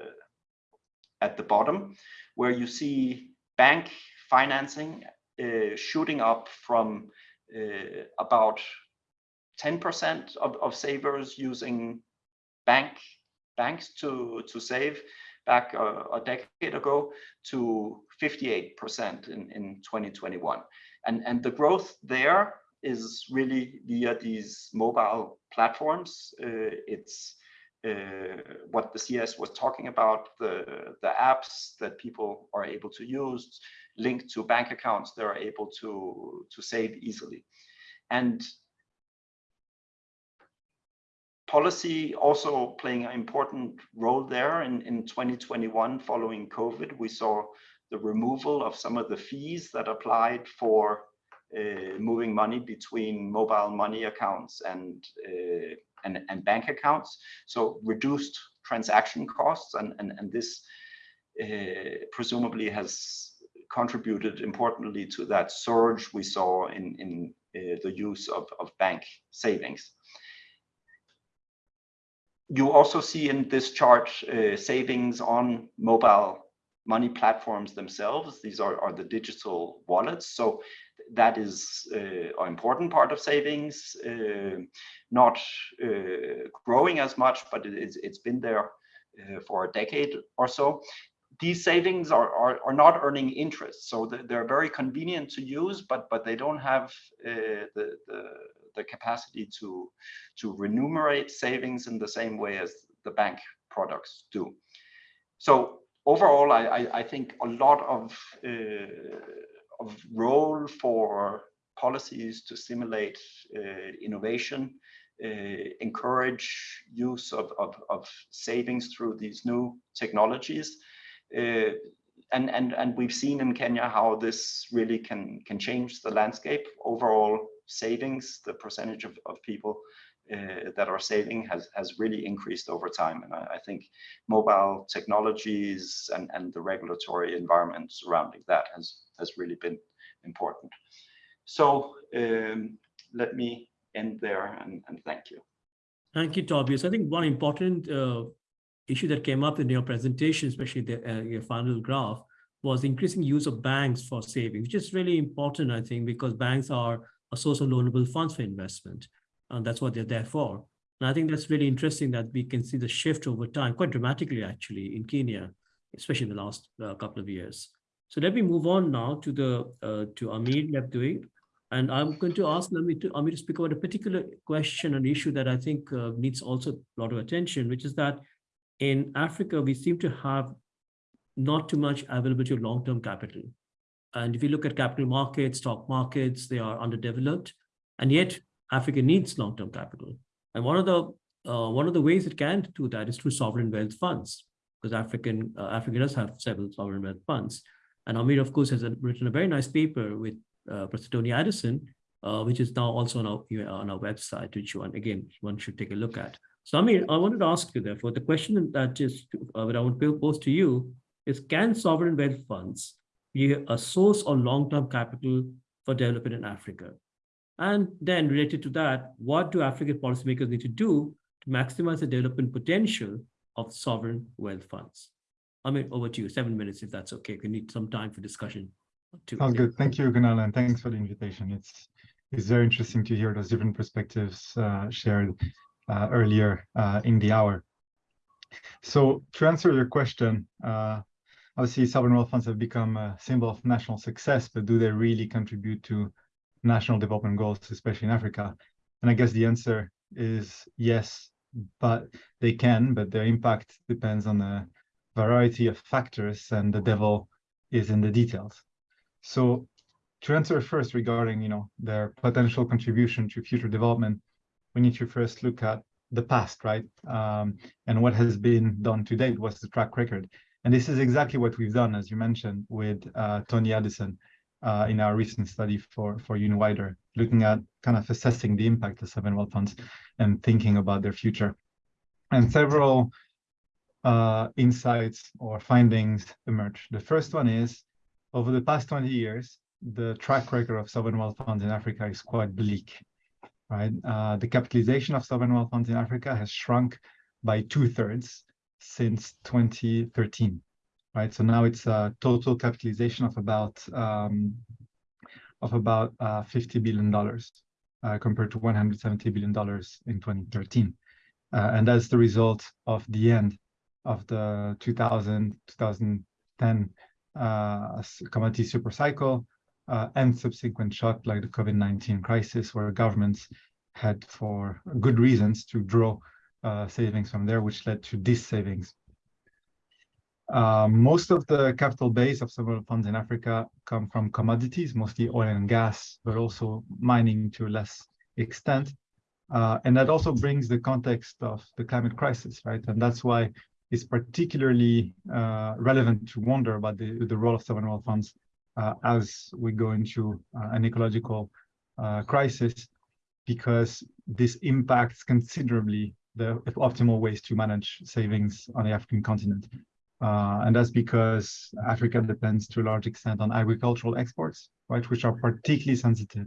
at the bottom, where you see bank financing uh, shooting up from uh, about 10% of, of savers using bank banks to, to save back a, a decade ago to 58% in, in 2021. And, and the growth there is really via these mobile platforms. Uh, it's uh, what the CS was talking about, the, the apps that people are able to use linked to bank accounts, they're able to, to save easily. And policy also playing an important role there in, in 2021 following COVID, we saw the removal of some of the fees that applied for uh, moving money between mobile money accounts and, uh, and, and bank accounts. So reduced transaction costs and, and, and this uh, presumably has contributed importantly to that surge we saw in, in uh, the use of, of bank savings you also see in this chart uh, savings on mobile money platforms themselves. These are, are the digital wallets. So that is uh, an important part of savings, uh, not uh, growing as much, but it is, it's been there uh, for a decade or so. These savings are, are, are not earning interest, so they're very convenient to use, but but they don't have uh, the, the the capacity to, to remunerate savings in the same way as the bank products do. So overall, I, I, I think a lot of, uh, of role for policies to stimulate uh, innovation, uh, encourage use of, of, of, savings through these new technologies. Uh, and, and, and we've seen in Kenya how this really can, can change the landscape. Overall savings, the percentage of, of people uh, that are saving has, has really increased over time. And I, I, think mobile technologies and, and the regulatory environment surrounding that has, has really been important. So um, let me end there and, and thank you. Thank you, Tobias. I think one important uh, issue that came up in your presentation, especially the, uh, your final graph, was increasing use of banks for savings, which is really important, I think, because banks are a source of loanable funds for investment. And that's what they're there for. And I think that's really interesting that we can see the shift over time, quite dramatically, actually, in Kenya, especially in the last uh, couple of years. So let me move on now to the uh, to Amir Lebdioui. And I'm going to ask Amir to, Amir to speak about a particular question and issue that I think uh, needs also a lot of attention, which is that in Africa, we seem to have not too much availability of long-term capital. And if you look at capital markets, stock markets, they are underdeveloped. And yet Africa needs long-term capital. And one of the uh, one of the ways it can do that is through sovereign wealth funds, because African uh, Africa does have several sovereign wealth funds. And Amir, of course, has written a very nice paper with uh, Professor Tony Addison, uh, which is now also on our on our website, which one again one should take a look at. So Amir, I wanted to ask you therefore the question that is uh, that I would pose to you is: Can sovereign wealth funds be a source of long-term capital for development in Africa? And then related to that, what do African policymakers need to do to maximize the development potential of sovereign wealth funds? I mean, over to you, seven minutes, if that's okay. We need some time for discussion. Too. Sounds good. Thank you, Kunal, and thanks for the invitation. It's it's very interesting to hear those different perspectives uh, shared uh, earlier uh, in the hour. So to answer your question, uh, obviously sovereign wealth funds have become a symbol of national success, but do they really contribute to national development goals, especially in Africa? And I guess the answer is yes, but they can, but their impact depends on a variety of factors and the devil is in the details. So to answer first regarding, you know, their potential contribution to future development, we need to first look at the past, right? Um, and what has been done to date, what's the track record? And this is exactly what we've done, as you mentioned, with uh, Tony Addison uh, in our recent study for, for UNU-WIDER, looking at kind of assessing the impact of sovereign wealth funds and thinking about their future. And several uh, insights or findings emerge. The first one is, over the past 20 years, the track record of sovereign wealth funds in Africa is quite bleak, right? Uh, the capitalization of sovereign wealth funds in Africa has shrunk by two thirds since 2013, right? So now it's a total capitalization of about um, of about uh, 50 billion dollars uh, compared to 170 billion dollars in 2013, uh, and that's the result of the end of the 2000 2010 uh, commodity super cycle uh, and subsequent shock like the COVID-19 crisis where governments had for good reasons to draw uh, savings from there, which led to these savings. Uh, most of the capital base of several funds in Africa come from commodities, mostly oil and gas, but also mining to a less extent. Uh, and that also brings the context of the climate crisis, right? And that's why it's particularly uh, relevant to wonder about the, the role of sovereign wealth funds uh, as we go into uh, an ecological uh, crisis, because this impacts considerably the optimal ways to manage savings on the African continent. Uh, and that's because Africa depends to a large extent on agricultural exports, right, which are particularly sensitive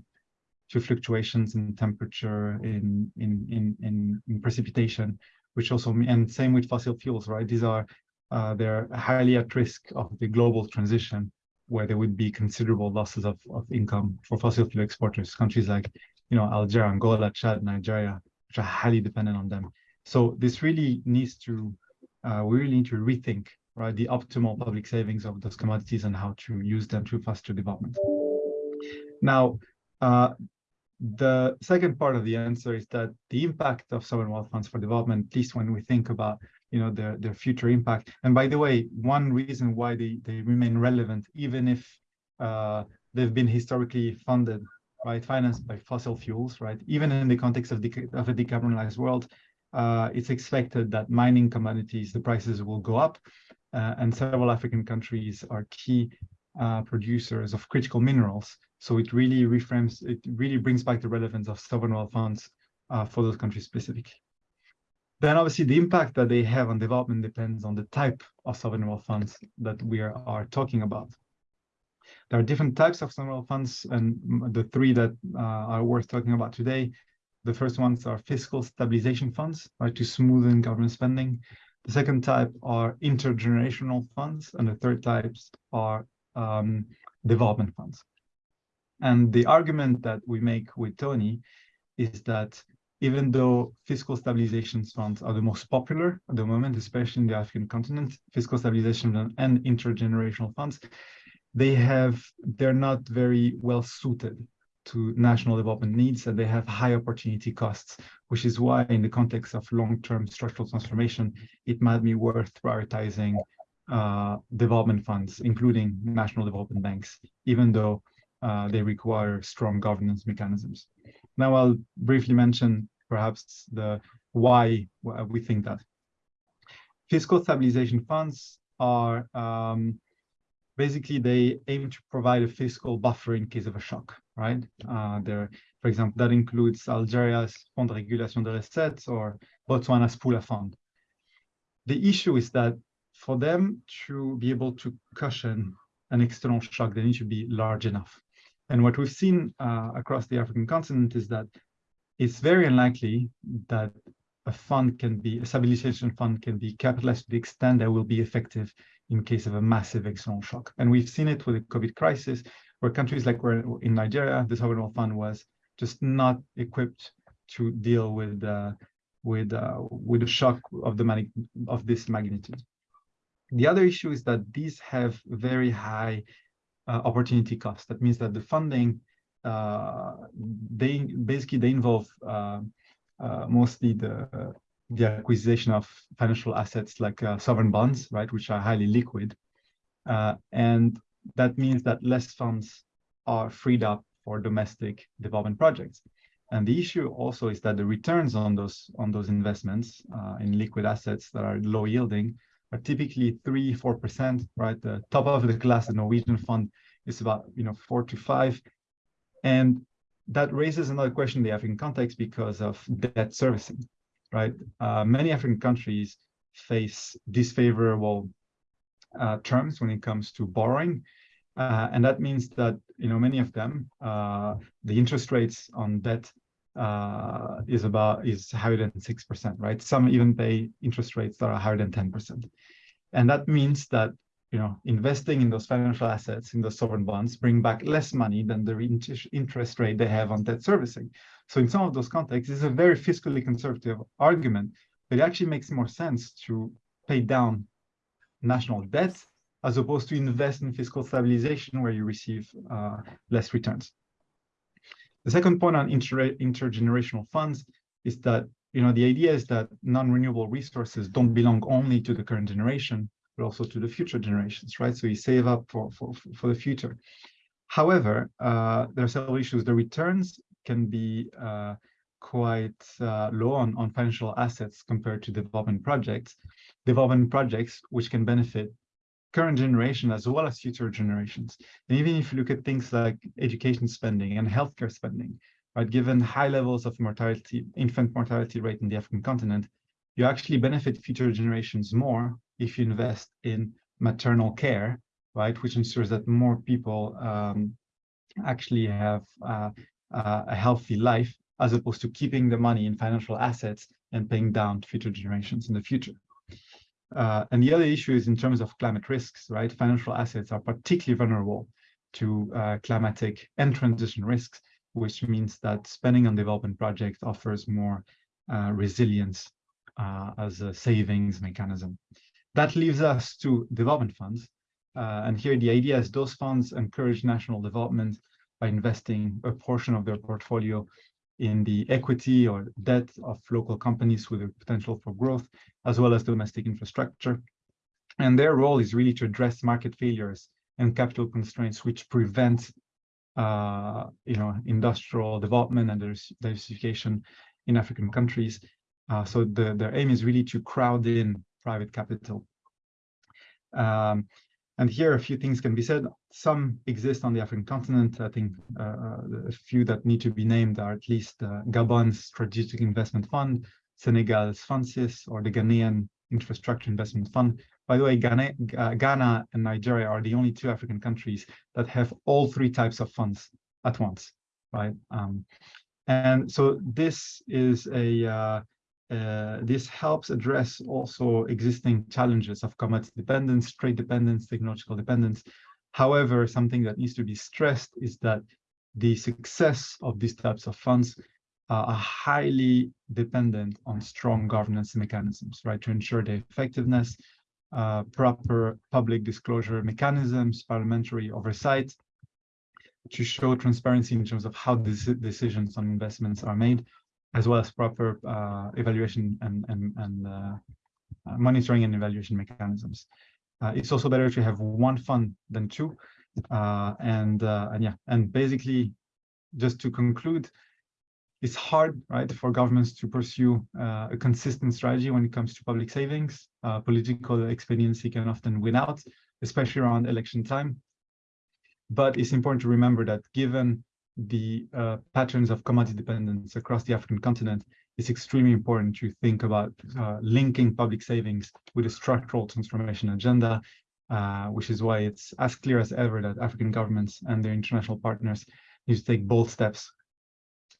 to fluctuations in temperature, in in in in, in precipitation, which also and same with fossil fuels, right? These are uh, they're highly at risk of the global transition, where there would be considerable losses of of income for fossil fuel exporters. Countries like you know Algeria, Angola, Chad, Nigeria, which are highly dependent on them. So this really needs to uh, we really need to rethink right the optimal public savings of those commodities and how to use them to foster development. Now, uh, the second part of the answer is that the impact of sovereign wealth funds for development, at least when we think about you know their their future impact. And by the way, one reason why they they remain relevant, even if uh, they've been historically funded, right, financed by fossil fuels, right, even in the context of, of a decarbonized world, uh, it's expected that mining commodities, the prices will go up, and several African countries are key uh, producers of critical minerals. So it really reframes, it really brings back the relevance of sovereign wealth funds uh, for those countries specifically. Then obviously the impact that they have on development depends on the type of sovereign wealth funds that we are, are talking about. There are different types of sovereign wealth funds, and the three that uh, are worth talking about today. The first ones are fiscal stabilization funds, right, to smoothen government spending. The second type are intergenerational funds, and the third types are um, development funds. And the argument that we make with Tony is that even though fiscal stabilization funds are the most popular at the moment, especially in the African continent, fiscal stabilization and intergenerational funds, they have they're not very well suited to national development needs and they have high opportunity costs, which is why in the context of long-term structural transformation, it might be worth prioritizing uh, development funds, including national development banks, even though uh, they require strong governance mechanisms. Now I'll briefly mention perhaps the why we think that. Fiscal stabilization funds are um, basically they aim to provide a fiscal buffer in case of a shock, right? Uh, there, for example, that includes Algeria's Fond de Régulation des Recettes or Botswana's Pula Fund. The issue is that for them to be able to cushion an external shock, they need to be large enough. And what we've seen uh, across the African continent is that it's very unlikely that a fund can be, a stabilization fund can be capitalized to the extent that will be effective in case of a massive external shock. And we've seen it with the COVID crisis, where countries like where in Nigeria, the sovereign wealth fund was just not equipped to deal with uh, with uh, with the shock of the of this magnitude. The other issue is that these have very high uh, opportunity costs. That means that the funding uh, they basically they involve uh, uh, mostly the the acquisition of financial assets like sovereign bonds, right, which are highly liquid. And that means that less funds are freed up for domestic development projects. And the issue also is that the returns on those on those investments uh, in liquid assets that are low yielding are typically three, four percent, right? The top of the class, the Norwegian fund, is about you know four to five, and that raises another question in the African context because of debt servicing right? Uh, many African countries face disfavorable uh, terms when it comes to borrowing. Uh, and that means that, you know, many of them, uh, the interest rates on debt uh, is about, is higher than 6%, right? Some even pay interest rates that are higher than 10%. And that means that you know, investing in those financial assets, in those sovereign bonds, bring back less money than the interest rate they have on debt servicing. So in some of those contexts, it's a very fiscally conservative argument, but it actually makes more sense to pay down national debt as opposed to invest in fiscal stabilization where you receive uh, less returns. The second point on inter intergenerational funds is that you know the idea is that non-renewable resources don't belong only to the current generation, but also to the future generations, right? So you save up for, for, for the future. However, uh, there are several issues. The returns can be uh, quite uh, low on, on financial assets compared to development projects. Development projects which can benefit current generation as well as future generations. And even if you look at things like education spending and healthcare spending, right, given high levels of mortality, infant mortality rate in the African continent, you actually benefit future generations more if you invest in maternal care, right, which ensures that more people um, actually have uh, uh, a healthy life as opposed to keeping the money in financial assets and paying down future generations in the future. Uh, and the other issue is in terms of climate risks, right? Financial assets are particularly vulnerable to uh, climatic and transition risks, which means that spending on development projects offers more uh, resilience uh, as a savings mechanism. That leaves us to development funds. Uh, and here the idea is those funds encourage national development by investing a portion of their portfolio in the equity or debt of local companies with the potential for growth, as well as domestic infrastructure. And their role is really to address market failures and capital constraints which prevent uh, you know, industrial development and diversification in African countries. Uh, so the, their aim is really to crowd in private capital. Um, and here a few things can be said. Some exist on the African continent. I think uh, uh, a few that need to be named are at least uh, Gabon's Strategic Investment Fund, Senegal's FONSIS, or the Ghanaian Infrastructure Investment Fund. By the way, Ghana, Ghana and Nigeria are the only two African countries that have all three types of funds at once, right? Um, and so this is a uh, this helps address also existing challenges of commodity dependence, trade dependence, technological dependence. However, something that needs to be stressed is that the success of these types of funds are highly dependent on strong governance mechanisms, right, to ensure their effectiveness, uh, proper public disclosure mechanisms, parliamentary oversight, to show transparency in terms of how these decisions on investments are made, as well as proper uh, evaluation and, and, and uh, uh, monitoring and evaluation mechanisms. Uh, it's also better to have one fund than two. Uh, and, and yeah, and basically, just to conclude, it's hard, right, for governments to pursue a consistent strategy when it comes to public savings. Political expediency can often win out, especially around election time. But it's important to remember that given the uh, patterns of commodity dependence across the African continent, it's extremely important to think about uh, linking public savings with a structural transformation agenda, uh, which is why it's as clear as ever that African governments and their international partners need to take bold steps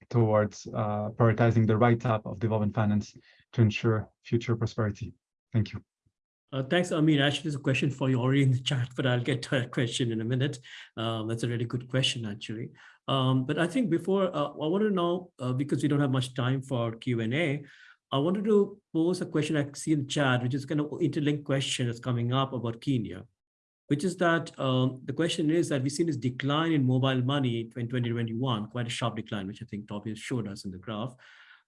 towards uh, prioritizing the right type of development finance to ensure future prosperity. Thank you. Uh, thanks, Amin. Actually, there's a question for you already in the chat, but I'll get to that question in a minute. Um, that's a really good question, actually. Um, but I think before, uh, I want to know, uh, because we don't have much time for Q&A, I wanted to pose a question I see in chat, which is kind of interlinked question that's coming up about Kenya, which is that um, the question is that we've seen this decline in mobile money in 2021, quite a sharp decline, which I think Tobias showed us in the graph.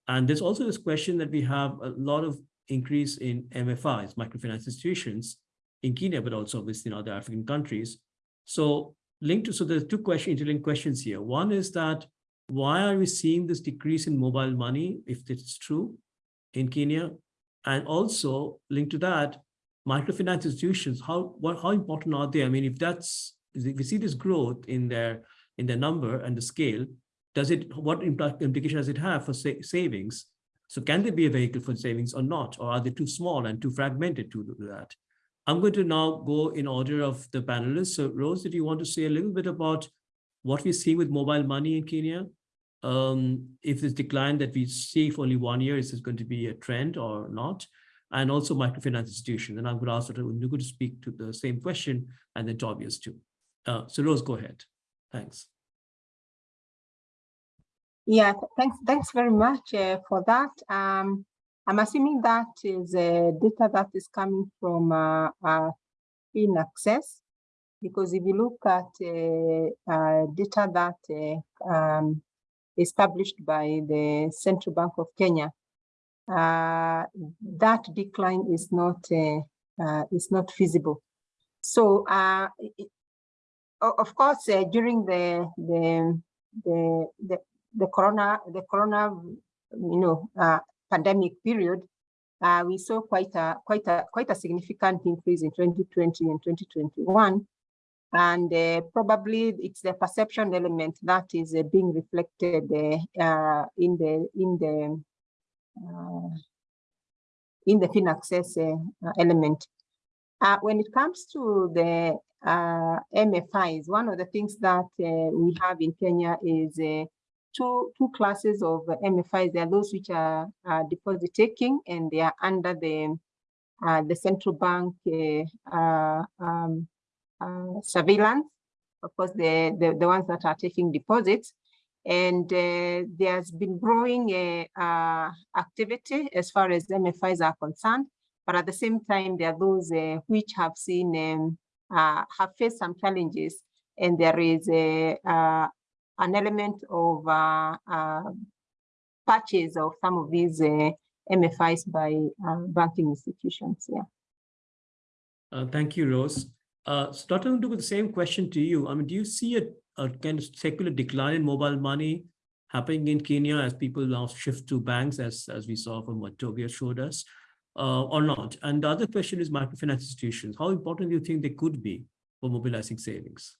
And there's also this question that we have a lot of increase in MFIs, microfinance institutions in Kenya, but also obviously in other African countries. So linked to, so there's two question, interlinked questions here. One is that why are we seeing this decrease in mobile money, if it's true, in Kenya? And also linked to that, microfinance institutions, how what how important are they? I mean, if that's if we see this growth in their in their number and the scale, does it what implication does it have for sa savings? So can they be a vehicle for savings or not? Or are they too small and too fragmented to do that? I'm going to now go in order of the panelists. So Rose, did you want to say a little bit about what we see with mobile money in Kenya? Um, if this decline that we see for only one year, is this going to be a trend or not? And also microfinance institutions. And I'm going to ask Ndung'u to speak to the same question and then Tobias too. Uh, so Rose, go ahead. Thanks. Yeah, thanks, thanks very much uh, for that. Um, I'm assuming that is uh, data that is coming from uh, uh, in access, because if you look at uh, uh, data that uh, um, is published by the Central Bank of Kenya, that decline is not is not feasible. So, it- of course, during the the the the the corona the corona you know pandemic period uh, we saw quite a quite a quite a significant increase in 2020 and 2021 and uh, probably it's the perception element that is uh, being reflected uh, uh, in the in the uh, in the FinAccess element. When it comes to the MFIs, one of the things that we have in Kenya is two two classes of MFIs. There are those which are deposit taking, and they are under the uh, the central bank uh, uh, um, uh, surveillance. Of course, the, the the ones that are taking deposits, and uh, there's been growing activity as far as MFIs are concerned. But at the same time, there are those which have seen um, have faced some challenges, and there is a an element of uh, uh, of some of these uh, MFIs by uh, banking institutions. Yeah. Uh, thank you, Rose. Uh, so Dr. Ndung'u, the same question to you. I mean, do you see a, a kind of secular decline in mobile money happening in Kenya as people now shift to banks, as, as we saw from what Tobias showed us, uh, or not? And the other question is microfinance institutions. How important do you think they could be for mobilizing savings?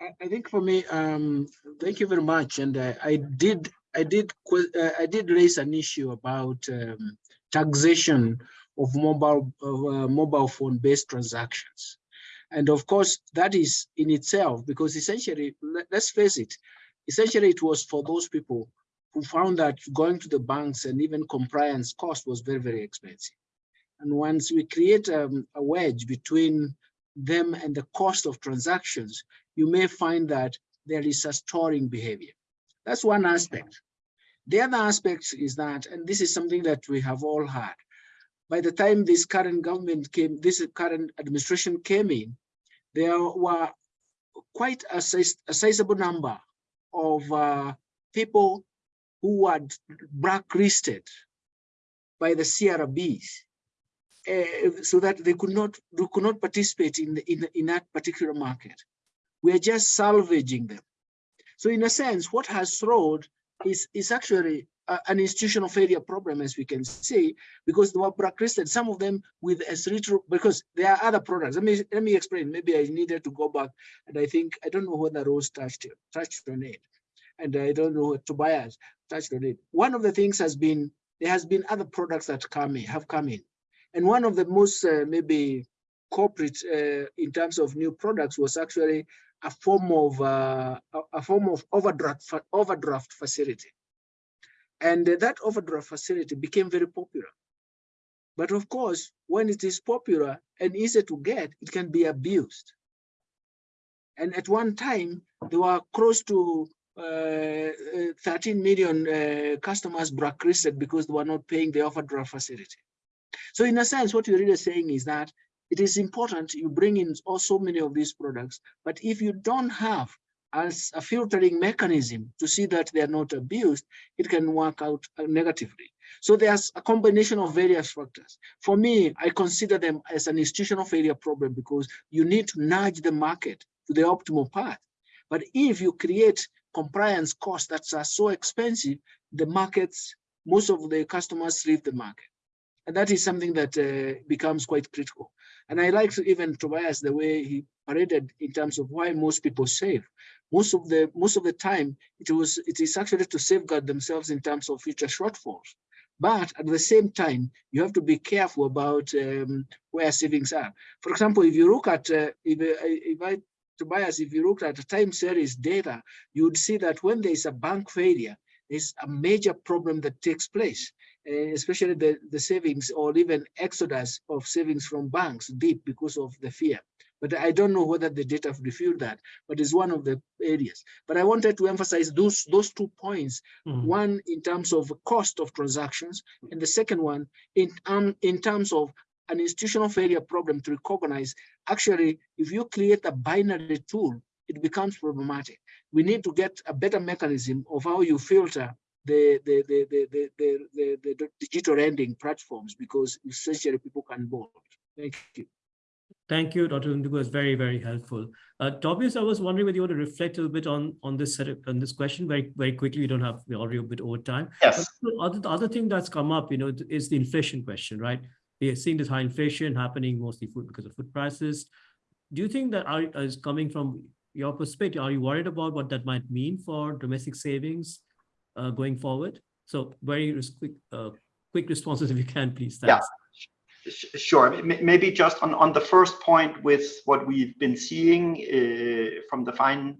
I, think for me, um, thank you very much. And I did, I did, uh, I did raise an issue about um, taxation of mobile, of, uh, mobile phone-based transactions. And of course, that is in itself, because essentially, let, let's face it, essentially it was for those people who found that going to the banks and even compliance cost was very, very expensive. And once we create um, a wedge between them and the cost of transactions, you may find that there is a storing behavior. That's one aspect. The other aspect is that, and this is something that we have all had, by the time this current government came, this current administration came in, there were quite a, a sizable number of uh, people who were blacklisted by the CRBs uh, so that they could not they could not participate in the, in, the, in that particular market. We are just salvaging them. So in a sense, what has throwed is is actually a, an institutional failure problem, as we can see, because they were blacklisted. Some of them with as retro because there are other products. Let me let me explain. Maybe I needed to go back, and I think I don't know whether Rose touched touched on it, and I don't know what Tobias touched on it. One of the things has been there has been other products that come in have come in, and one of the most uh, maybe corporate uh, in terms of new products was actually a form of uh, a, form of overdraft overdraft facility, and that overdraft facility became very popular. But of course, when it is popular and easy to get, it can be abused. And at one time, there were close to uh, uh, 13 million uh, customers blacklisted because they were not paying the overdraft facility. So in a sense, what you're really saying is that it is important you bring in also many of these products, but if you don't have as a filtering mechanism to see that they are not abused, it can work out uh, negatively. So there's a combination of various factors. For me, I consider them as an institutional failure problem because you need to nudge the market to the optimal path. But if you create compliance costs that are so expensive, the markets, most of the customers leave the market. And that is something that uh, becomes quite critical. And I like to even Tobias the way he paraded in terms of why most people save. Most of the most of the time, it was it is actually to safeguard themselves in terms of future shortfalls. But at the same time, you have to be careful about um, where savings are. For example, if you look at uh, if, if I Tobias, if you look at time series data, you would see that when there is a bank failure, there's a major problem that takes place, uh, especially the, the savings or even exodus of savings from banks deep because of the fear. But I don't know whether the data refute that, but it's one of the areas. But I wanted to emphasize those, those two points, Mhm. one in terms of cost of transactions, and the second one in, um, in terms of an institutional failure problem to recognize, actually, if you create a binary tool, it becomes problematic. We need to get a better mechanism of how you filter the the the the the, the, the, the digital lending platforms because essentially people can borrow. Thank you. Thank you, Dr. Ndung'u. It's very, very helpful. Uh, Tobias, I was wondering whether you want to reflect a little bit on on this setup, on this question very, very quickly. We don't have we're already a bit over time. Yes. The other, the other thing that's come up, you know, is the inflation question, right? We are seeing this high inflation happening mostly food because of food prices. Do you think that are, is coming from your perspective? Are you worried about what that might mean for domestic savings uh, going forward? So very quick, uh, quick responses if you can, please. Yeah. Thanks. Sh- Sure. Maybe just on, on the first point with what we've been seeing uh, from the Fine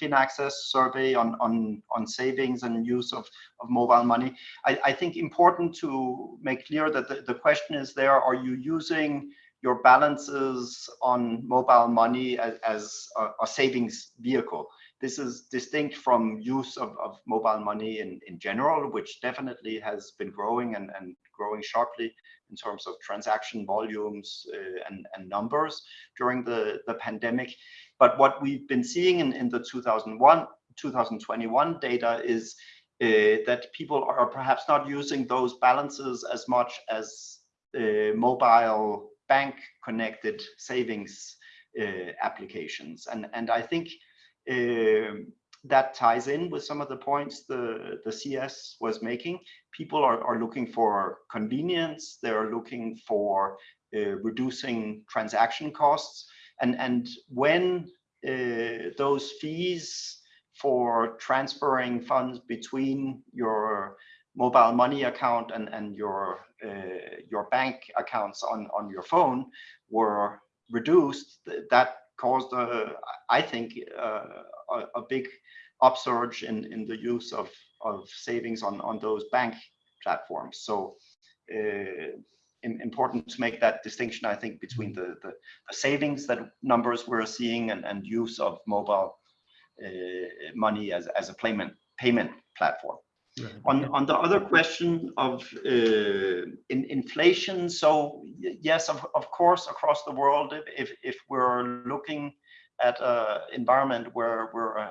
FinAccess survey on, on, on savings and use of, of mobile money, I, I think important to make clear that the, the question is there, are you using your balances on mobile money as, as a, a savings vehicle? This is distinct from use of, of mobile money in, in general, which definitely has been growing and, and growing sharply in terms of transaction volumes uh, and, and numbers during the, the pandemic. But what we've been seeing in, in the 2001, 2021 data is uh, that people are perhaps not using those balances as much as uh, mobile bank connected savings uh, applications. And, and I think that ties in with some of the points the, the CS was making. People are, are looking for convenience, they're looking for uh, reducing transaction costs. And, and when uh, those fees for transferring funds between your mobile money account and, and your, uh, your bank accounts on, on your phone were reduced, that caused, a, I think, uh, a, a big upsurge in, in the use of, of savings on, on those bank platforms. So uh, important to make that distinction, I think, between the, the, the savings that numbers we're seeing and, and use of mobile uh, money as, as a payment, payment platform. Right. On, on the other question of uh, in, inflation, so yes, of, of course, across the world, if, if, we're looking at an environment where we're uh,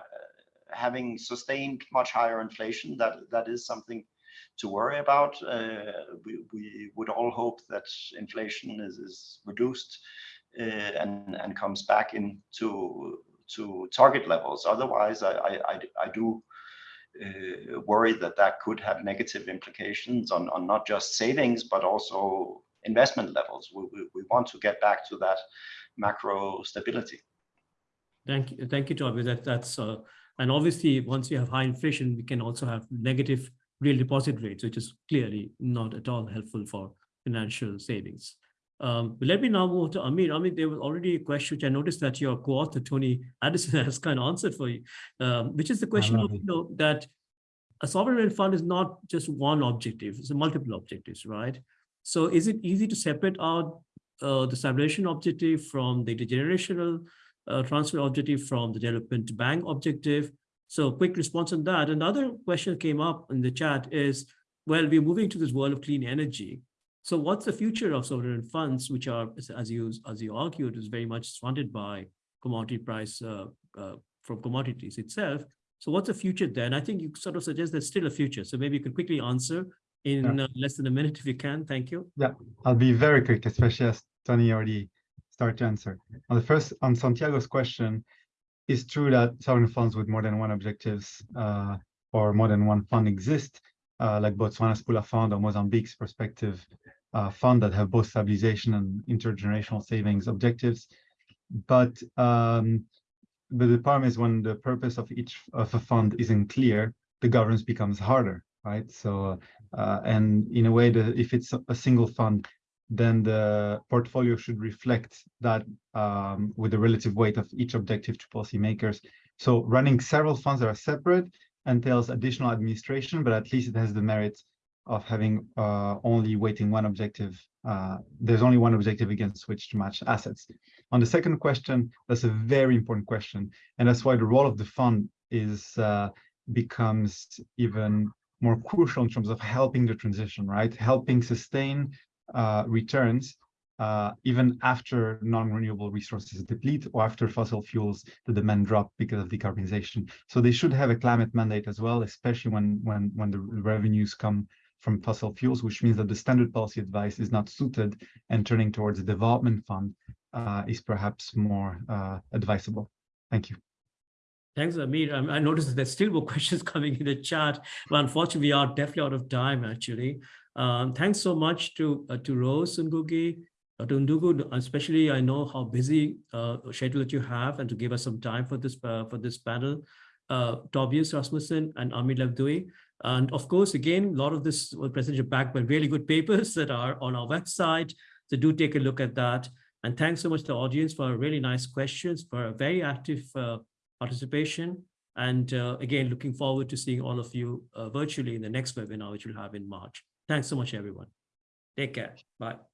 having sustained much higher inflation, that, that is something to worry about. Uh, we, we would all hope that inflation is, is reduced uh, and, and comes back into to target levels. Otherwise, I, I, I do uh, worry that that could have negative implications on, on not just savings, but also investment levels. We, we, we want to get back to that macro stability. Thank you, thank you, Toby. That, that's, uh, and obviously, once you have high inflation, we can also have negative real deposit rates, which is clearly not at all helpful for financial savings. Um, let me now move to Amir. Amir, there was already a question which I noticed that your co-author Tony Addison has kind of answered for you, um, which is the question of you know that a sovereign wealth fund is not just one objective; it's a multiple objectives, right? So, is it easy to separate out uh, the stabilization objective from the generational uh, transfer objective from the development bank objective? So, quick response on that. Another question came up in the chat is, well, we're moving to this world of clean energy. So what's the future of sovereign funds, which are, as you as you argued, is very much funded by commodity price uh, uh, from commodities itself. So what's the future then? I think you sort of suggest there's still a future. So maybe you can quickly answer in Yeah. uh, less than a minute if you can. Thank you. Yeah, I'll be very quick, especially as Tony already started to answer. On the first, on Santiago's question, it's true that sovereign funds with more than one objectives uh, or more than one fund exist, uh, like Botswana's Pula Fund or Mozambique's Perspective uh, Fund that have both stabilization and intergenerational savings objectives. But um, but the problem is when the purpose of each of a fund isn't clear, the governance becomes harder, right? So uh, and in a way, that if it's a- a single fund, then the portfolio should reflect that um, with the relative weight of each objective to policymakers. So running several funds that are separate entails additional administration, but at least it has the merit of having uh, only weighting one objective. Uh, there's only one objective against which to match assets. On the second question, that's a very important question, and that's why the role of the fund is uh, becomes even more crucial in terms of helping the transition, right? Helping sustain uh, returns uh, even after non-renewable resources deplete or after fossil fuels, the demand drop because of decarbonization. So they should have a climate mandate as well, especially when when when the revenues come from fossil fuels, which means that the standard policy advice is not suited and turning towards a development fund uh, is perhaps more uh, advisable. Thank you. Thanks, Amir. Um, I noticed there's still more questions coming in the chat, but unfortunately, we are definitely out of time, actually. Um, thanks so much to uh, to Rose Ngugi, uh, to Ndung'u, especially I know how busy uh, schedule that you have and to give us some time for this uh, for this panel. Uh, Tobias Rasmussen and Amir Lebdioui. And of course, again, a lot of this was presented back by really good papers that are on our website. So do take a look at that. And thanks so much to the audience for really nice questions, for a very active uh, participation. And uh, again, looking forward to seeing all of you uh, virtually in the next webinar, which we'll have in March. Thanks so much, everyone. Take care. Bye.